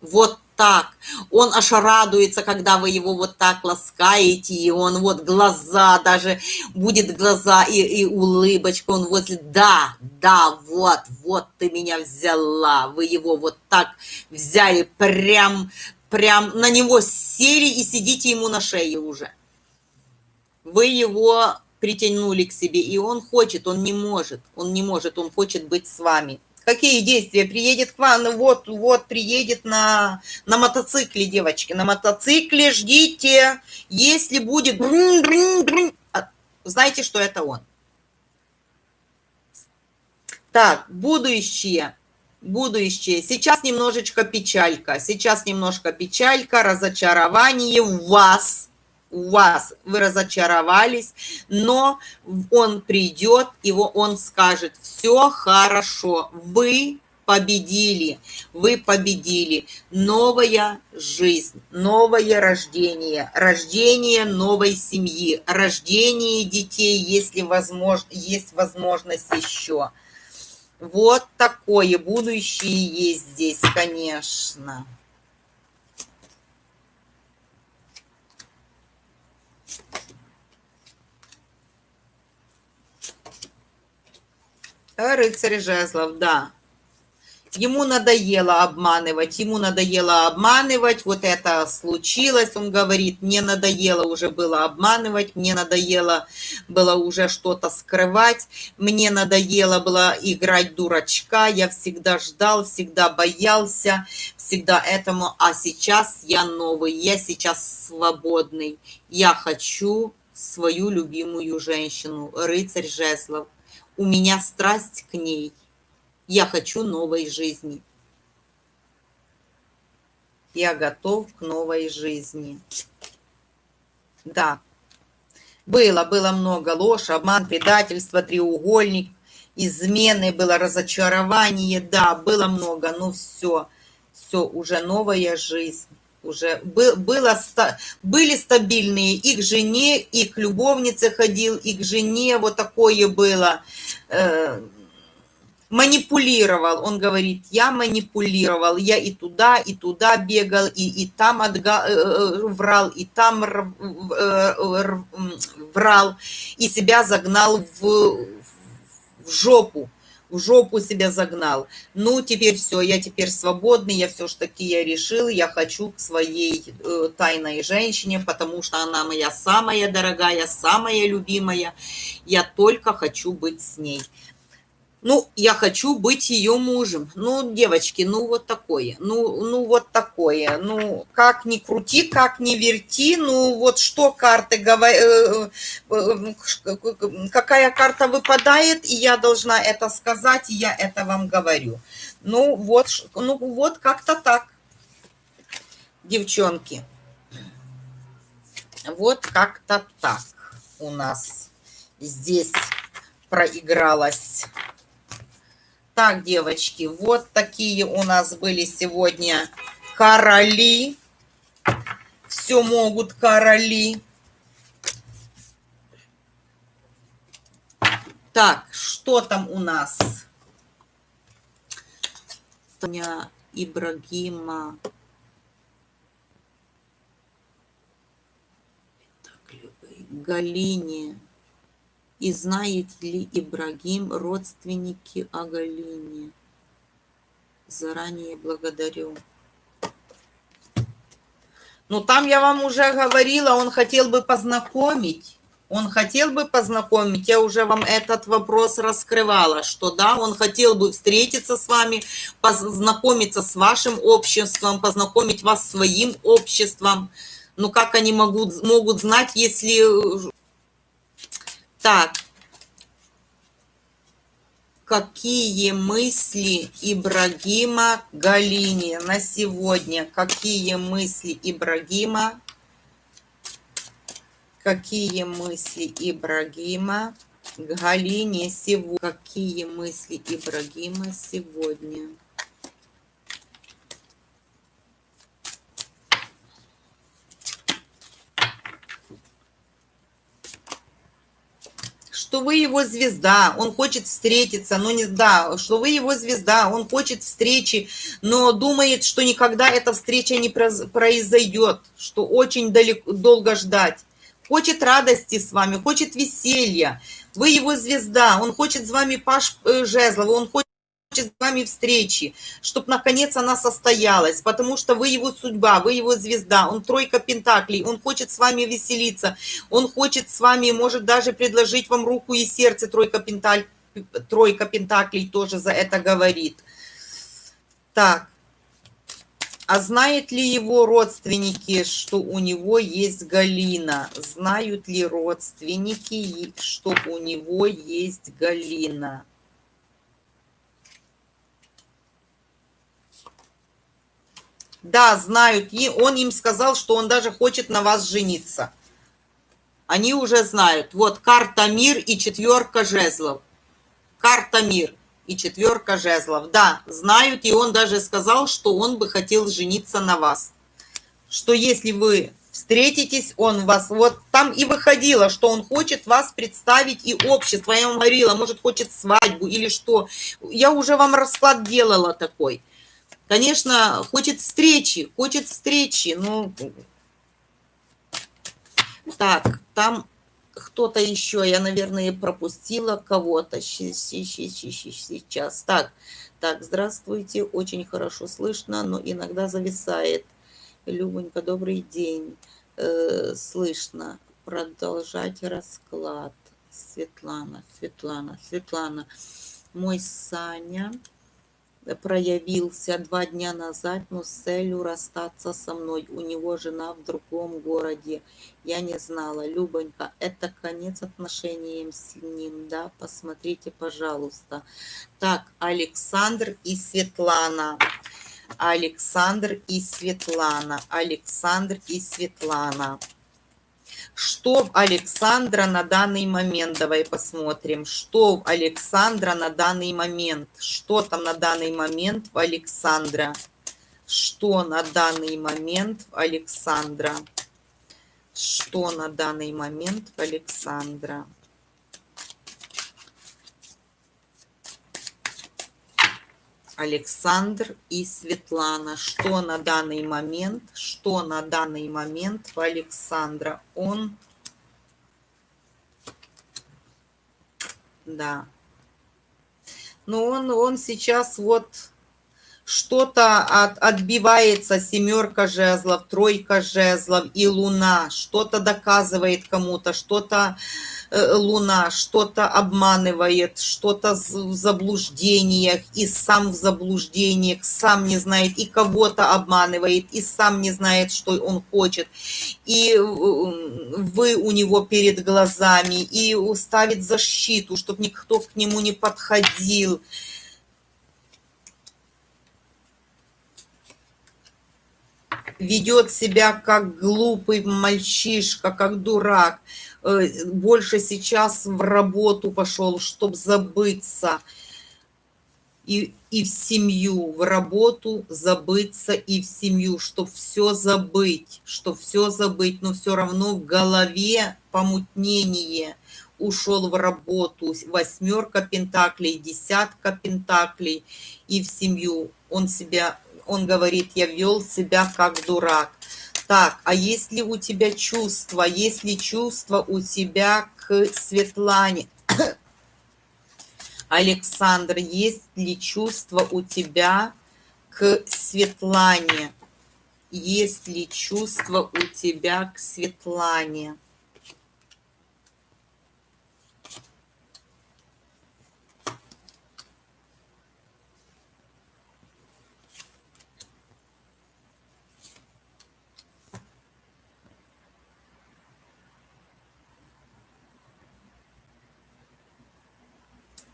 Вот так. Он аж радуется, когда вы его вот так ласкаете, и он вот глаза, даже будет глаза и, и улыбочка, он возле, да, да, вот, вот ты меня взяла, вы его вот так взяли, прям, прям на него сели и сидите ему на шее уже. Вы его притянули к себе, и он хочет, он не может, он не может, он хочет быть с вами. Какие действия? Приедет к вам, вот, вот, приедет на, на мотоцикле, девочки, на мотоцикле, ждите, если будет... А, знаете, что это он. Так, будущее, будущее. Сейчас немножечко печалька, сейчас немножко печалька, разочарование в вас – у вас, вы разочаровались, но он придет, его он скажет, все хорошо, вы победили, вы победили. Новая жизнь, новое рождение, рождение новой семьи, рождение детей, если возможно, есть возможность еще. Вот такое будущее есть здесь, конечно. Рыцарь жезлов, да. Ему надоело обманывать, ему надоело обманывать, вот это случилось, он говорит, мне надоело уже было обманывать, мне надоело было уже что-то скрывать, мне надоело было играть дурачка, я всегда ждал, всегда боялся, всегда этому, а сейчас я новый, я сейчас свободный, я хочу свою любимую женщину, рыцарь жезлов. У меня страсть к ней. Я хочу новой жизни. Я готов к новой жизни. Да. Было, было много ложь, обман, предательство, треугольник, измены, было разочарование. Да, было много, но все, все, уже новая жизнь уже было, были стабильные и к жене, и к любовнице ходил, и к жене вот такое было. Э, манипулировал, он говорит, я манипулировал, я и туда, и туда бегал, и, и там отга, э, э, врал, и там врал, и себя загнал в, в жопу в жопу себя загнал. Ну, теперь все, я теперь свободный, я все ж таки я решил, я хочу к своей э, тайной женщине, потому что она моя самая дорогая, самая любимая. Я только хочу быть с ней. Ну, я хочу быть ее мужем. Ну, девочки, ну вот такое. Ну, ну вот такое. Ну, как ни крути, как ни верти. Ну, вот что карты говорят, э, э, какая карта выпадает, и я должна это сказать, и я это вам говорю. Ну, вот, ну, вот как-то так, девчонки. Вот как-то так у нас здесь проигралась так, девочки, вот такие у нас были сегодня короли. Все могут короли. Так, что там у нас? Таня Ибрагима. Галине. И знаете ли, Ибрагим, родственники Агалине? Заранее благодарю. Ну, там я вам уже говорила, он хотел бы познакомить. Он хотел бы познакомить, я уже вам этот вопрос раскрывала, что да, он хотел бы встретиться с вами, познакомиться с вашим обществом, познакомить вас с своим обществом. Ну, как они могут, могут знать, если так. Какие мысли Ибрагима Галине на сегодня? Какие мысли Ибрагима Какие мысли Ибрагима Галине сегодня? Какие мысли Ибрагима сегодня? Что вы его звезда, он хочет встретиться, но не да, что вы его звезда, он хочет встречи, но думает, что никогда эта встреча не произойдет, что очень далеко, долго ждать. Хочет радости с вами, хочет веселья. Вы его звезда, он хочет с вами Паш э, Жезлов, он хочет с вами встречи, чтобы наконец она состоялась, потому что вы его судьба, вы его звезда, он тройка пентаклей, он хочет с вами веселиться, он хочет с вами, может даже предложить вам руку и сердце, тройка, пенталь, тройка пентаклей тоже за это говорит. Так, а знают ли его родственники, что у него есть Галина? Знают ли родственники, что у него есть Галина? Да, знают. И он им сказал, что он даже хочет на вас жениться. Они уже знают. Вот карта мир и четверка жезлов. Карта мир и четверка жезлов. Да, знают. И он даже сказал, что он бы хотел жениться на вас. Что если вы встретитесь, он вас... Вот там и выходило, что он хочет вас представить и общество. Я вам говорила, может, хочет свадьбу или что. Я уже вам расклад делала такой. Конечно, хочет встречи, хочет встречи, но... Так, там кто-то еще, я, наверное, пропустила кого-то сейчас. Так, так, здравствуйте, очень хорошо слышно, но иногда зависает. Любонька, добрый день. Э, слышно. Продолжать расклад. Светлана, Светлана, Светлана. Мой Саня проявился два дня назад, но с целью расстаться со мной. У него жена в другом городе. Я не знала. Любонька, это конец отношениям с ним, да? Посмотрите, пожалуйста. Так, Александр и Светлана. Александр и Светлана. Александр и Светлана. Что в Александра на данный момент? Давай посмотрим. Что в Александра на данный момент? Что там на данный момент в Александра? Что на данный момент в Александра? Что на данный момент в Александра? Александр и Светлана. Что на данный момент, что на данный момент в Александра? Он, да. Но он, он сейчас вот что-то от, отбивается, семерка жезлов, тройка жезлов и луна, что-то доказывает кому-то, что-то луна что-то обманывает, что-то в заблуждениях, и сам в заблуждениях, сам не знает, и кого-то обманывает, и сам не знает, что он хочет. И э, вы у него перед глазами, и ставит защиту, чтобы никто к нему не подходил. ведет себя как глупый мальчишка, как дурак. Э, больше сейчас в работу пошел, чтобы забыться. И, и в семью, в работу забыться и в семью, чтобы все забыть, чтобы все забыть, но все равно в голове помутнение ушел в работу, восьмерка пентаклей, десятка пентаклей и в семью. Он себя, он говорит, я вел себя как дурак. Так, а есть ли у тебя чувства? Есть ли чувства у тебя к Светлане? *coughs* Александр, есть ли чувства у тебя к Светлане? Есть ли чувства у тебя к Светлане?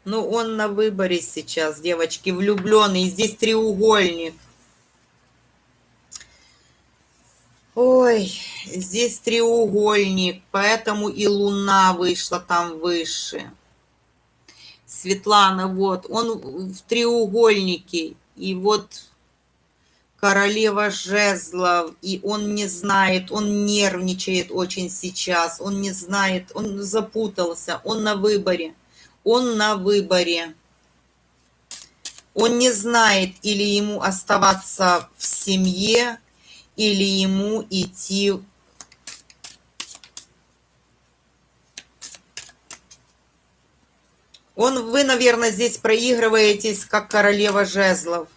Ну, он на выборе сейчас, девочки, влюбленный. Здесь треугольник. Ой, здесь треугольник, поэтому и луна вышла там выше. Светлана, вот, он в треугольнике, и вот королева жезлов, и он не знает, он нервничает очень сейчас, он не знает, он запутался, он на выборе, он на выборе. Он не знает, или ему оставаться в семье, или ему идти Он, вы, наверное, здесь проигрываетесь, как королева жезлов.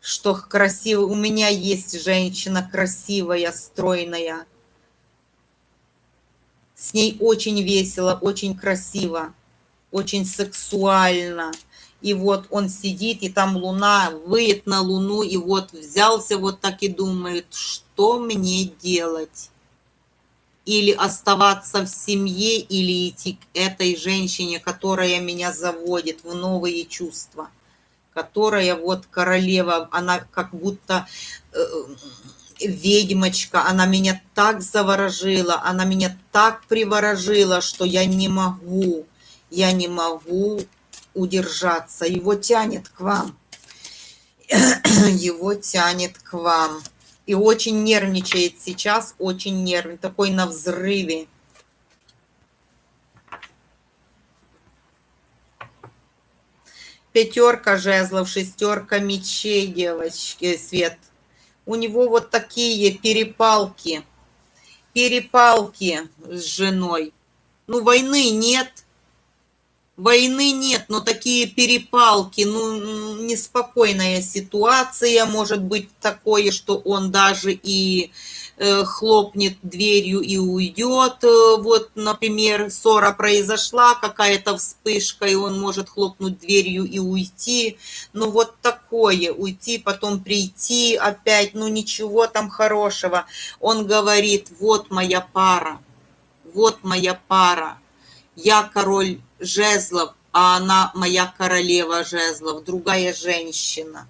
Что красиво. У меня есть женщина красивая, стройная. С ней очень весело, очень красиво, очень сексуально. И вот он сидит, и там луна, выйдет на луну, и вот взялся вот так и думает, что мне делать? или оставаться в семье, или идти к этой женщине, которая меня заводит в новые чувства, которая вот королева, она как будто э, ведьмочка, она меня так заворожила, она меня так приворожила, что я не могу, я не могу удержаться. Его тянет к вам. *clears throat* Его тянет к вам и очень нервничает сейчас, очень нервный, такой на взрыве. Пятерка жезлов, шестерка мечей, девочки, Свет. У него вот такие перепалки, перепалки с женой. Ну, войны нет, Войны нет, но такие перепалки, ну, неспокойная ситуация, может быть такое, что он даже и э, хлопнет дверью и уйдет. Э, вот, например, ссора произошла, какая-то вспышка, и он может хлопнуть дверью и уйти. Ну, вот такое, уйти, потом прийти опять, ну, ничего там хорошего. Он говорит, вот моя пара, вот моя пара, я король жезлов, а она моя королева жезлов, другая женщина.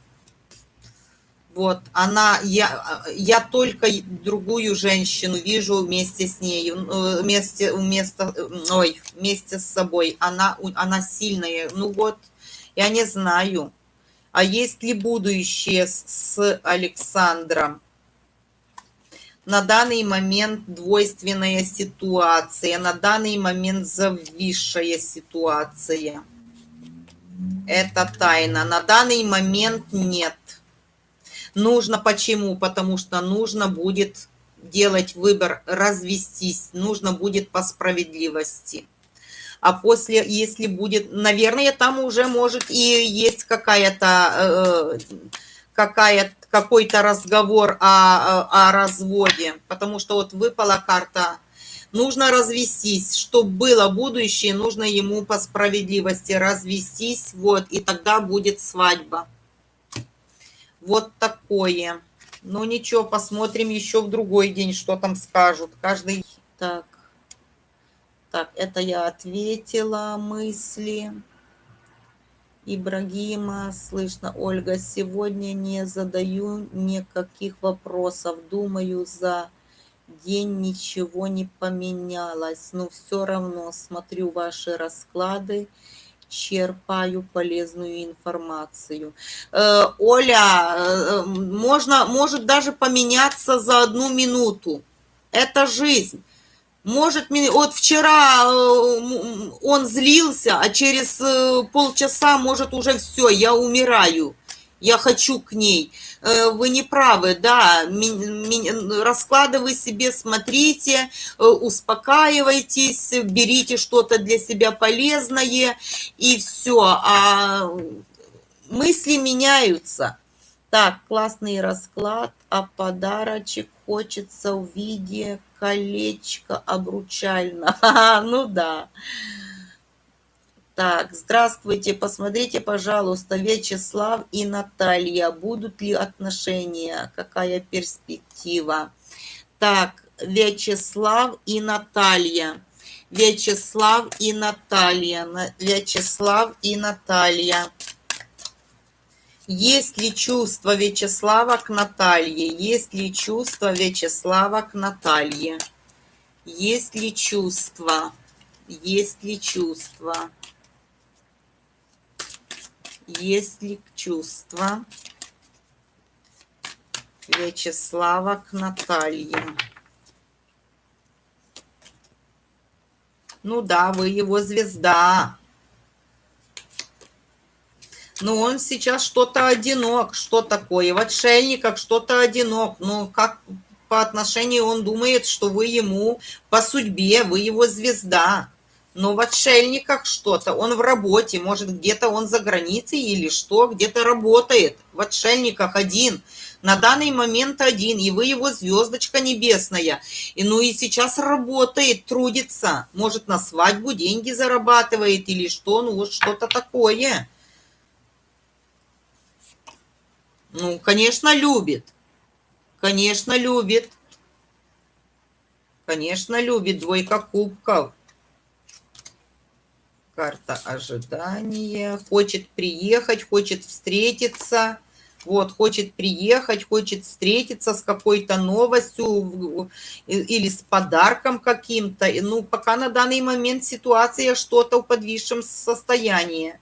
Вот, она, я, я только другую женщину вижу вместе с ней, э, вместе, вместо, ой, вместе с собой. Она, она сильная. Ну вот, я не знаю. А есть ли будущее с Александром? На данный момент двойственная ситуация, на данный момент зависшая ситуация. Это тайна. На данный момент нет. Нужно почему? Потому что нужно будет делать выбор, развестись. Нужно будет по справедливости. А после, если будет, наверное, там уже может и есть какая-то... Э, какая какой-то разговор о, о разводе, потому что вот выпала карта нужно развестись, чтобы было будущее, нужно ему по справедливости развестись, вот, и тогда будет свадьба. Вот такое. Ну ничего, посмотрим еще в другой день, что там скажут. Каждый... Так, так, это я ответила мысли. Ибрагима, слышно, Ольга, сегодня не задаю никаких вопросов. Думаю, за день ничего не поменялось. Но все равно смотрю ваши расклады, черпаю полезную информацию. Э, Оля, э, можно, может даже поменяться за одну минуту. Это жизнь. Может, вот вчера э, он злился, а через э, полчаса, может, уже все, я умираю, я хочу к ней. Э, вы не правы, да, раскладывай себе, смотрите, успокаивайтесь, берите что-то для себя полезное, и все. А мысли меняются. Так, классный расклад, а подарочек хочется в виде колечко обручально. *laughs* Ну да. Так, здравствуйте. Посмотрите, пожалуйста, Вячеслав и Наталья. Будут ли отношения? Какая перспектива? Так, Вячеслав и Наталья. Вячеслав и Наталья. Вячеслав и Наталья. Есть ли чувство Вячеслава к Наталье? Есть ли чувство Вячеслава к Наталье? Есть ли чувство? Есть ли чувство? Есть ли чувство Вячеслава к Наталье? Ну да, вы его звезда. Но он сейчас что-то одинок. Что такое? В отшельниках что-то одинок. Ну, как по отношению он думает, что вы ему по судьбе, вы его звезда. Но в отшельниках что-то, он в работе, может где-то он за границей или что, где-то работает. В отшельниках один, на данный момент один, и вы его звездочка небесная. И ну и сейчас работает, трудится, может на свадьбу деньги зарабатывает или что, ну вот что-то такое. Ну, конечно, любит. Конечно, любит. Конечно, любит двойка кубков карта ожидания, хочет приехать, хочет встретиться, вот, хочет приехать, хочет встретиться с какой-то новостью или с подарком каким-то. Ну, пока на данный момент ситуация что-то в подвисшем состоянии.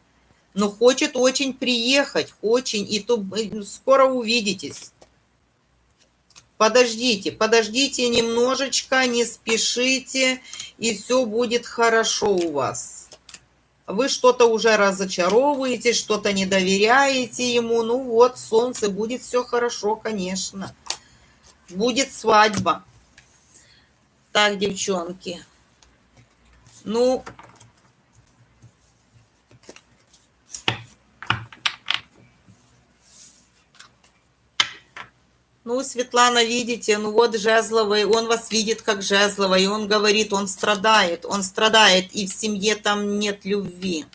Но хочет очень приехать, очень, и то э, скоро увидитесь. Подождите, подождите немножечко, не спешите, и все будет хорошо у вас вы что-то уже разочаровываете, что-то не доверяете ему, ну вот, солнце, будет все хорошо, конечно. Будет свадьба. Так, девчонки. Ну, Ну, Светлана, видите, ну вот Жезловый, он вас видит как Жезлова, и он говорит, он страдает, он страдает, и в семье там нет любви.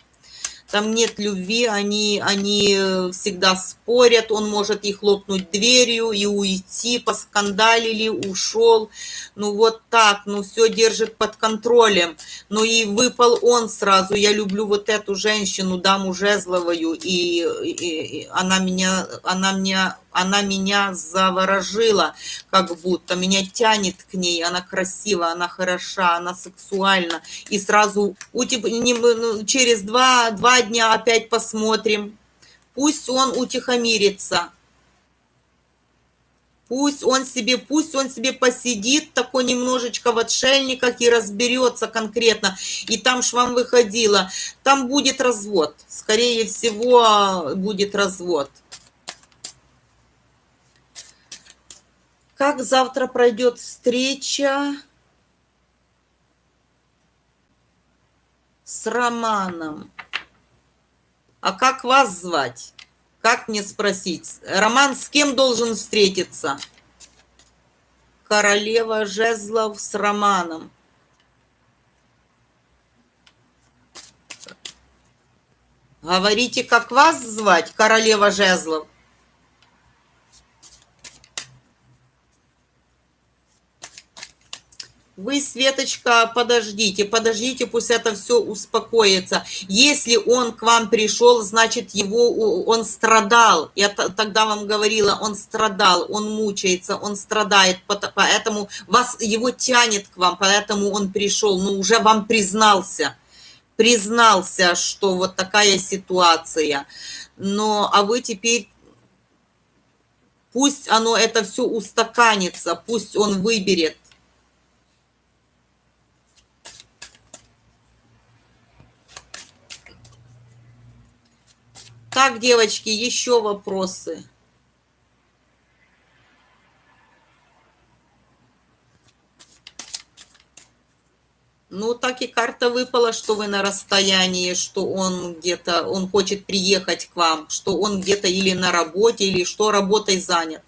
Там нет любви, они, они э, всегда спорят, он может и хлопнуть дверью, и уйти, поскандалили, ушел, ну вот так, ну все держит под контролем, ну и выпал он сразу, я люблю вот эту женщину, даму Жезловую, и, и, и она меня, она меня она меня заворожила, как будто меня тянет к ней, она красива, она хороша, она сексуальна. И сразу утеп... Ну, через два, два дня опять посмотрим. Пусть он утихомирится. Пусть он себе, пусть он себе посидит такой немножечко в отшельниках и разберется конкретно. И там ж вам выходило, там будет развод. Скорее всего, будет развод. Как завтра пройдет встреча с Романом? А как вас звать? Как мне спросить? Роман с кем должен встретиться? Королева Жезлов с Романом. Говорите, как вас звать, королева Жезлов? Вы, Светочка, подождите, подождите, пусть это все успокоится. Если он к вам пришел, значит, его, он страдал. Я тогда вам говорила, он страдал, он мучается, он страдает, поэтому вас, его тянет к вам, поэтому он пришел, но уже вам признался, признался, что вот такая ситуация. Но, а вы теперь пусть оно это все устаканится, пусть он выберет Так, девочки, еще вопросы. Ну, так и карта выпала, что вы на расстоянии, что он где-то, он хочет приехать к вам, что он где-то или на работе, или что работой занят.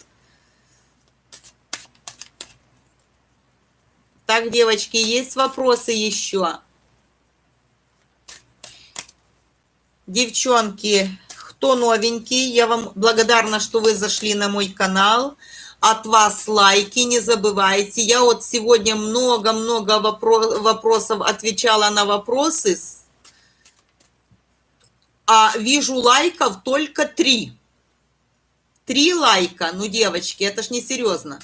Так, девочки, есть вопросы еще? Девчонки, кто новенький, я вам благодарна, что вы зашли на мой канал. От вас лайки, не забывайте. Я вот сегодня много-много вопросов отвечала на вопросы, а вижу лайков только три. Три лайка. Ну, девочки, это ж не серьезно.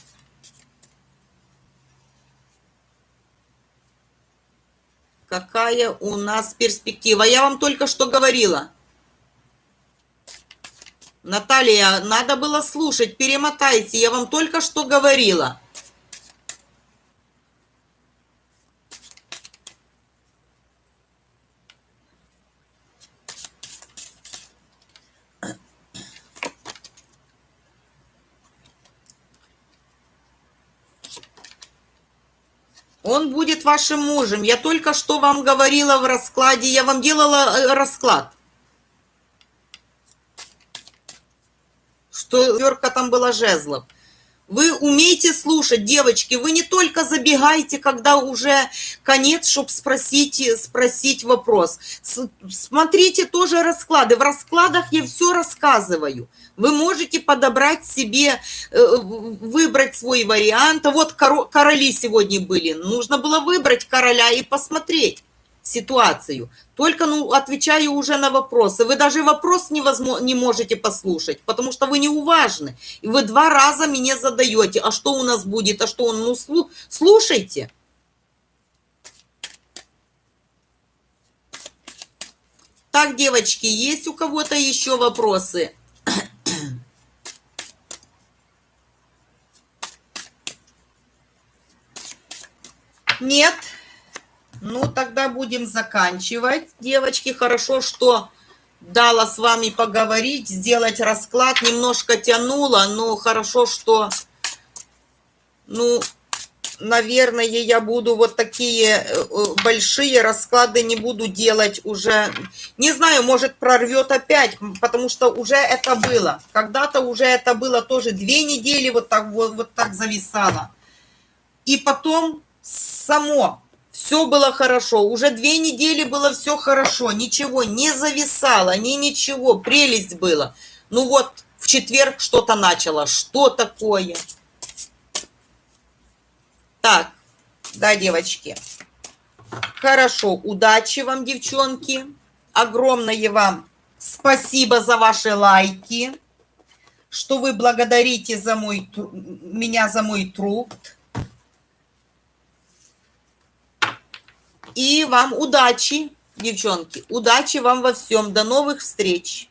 Какая у нас перспектива? Я вам только что говорила. Наталья, надо было слушать, перемотайте. Я вам только что говорила. Он будет вашим мужем. Я только что вам говорила в раскладе, я вам делала э, расклад. Что верка там была жезлов. Вы умеете слушать, девочки, вы не только забегаете, когда уже конец, чтобы спросить, спросить вопрос. Смотрите тоже расклады. В раскладах я все рассказываю. Вы можете подобрать себе, э, выбрать свой вариант. А вот короли сегодня были. Нужно было выбрать короля и посмотреть ситуацию. Только, ну, отвечаю уже на вопросы. Вы даже вопрос невозможно, не можете послушать, потому что вы неуважны. И вы два раза меня задаете. А что у нас будет? А что он? Ну, слушайте. Так, девочки, есть у кого-то еще вопросы? Нет? Ну, тогда будем заканчивать. Девочки, хорошо, что дала с вами поговорить, сделать расклад. Немножко тянула, но хорошо, что, ну, наверное, я буду вот такие э, большие расклады не буду делать уже. Не знаю, может прорвет опять, потому что уже это было. Когда-то уже это было тоже две недели вот так вот, вот так зависало. И потом само все было хорошо. Уже две недели было все хорошо. Ничего не зависало, ни ничего. Прелесть было. Ну вот, в четверг что-то начало. Что такое? Так, да, девочки. Хорошо, удачи вам, девчонки. Огромное вам спасибо за ваши лайки, что вы благодарите за мой, меня за мой труд. И вам удачи, девчонки. Удачи вам во всем. До новых встреч.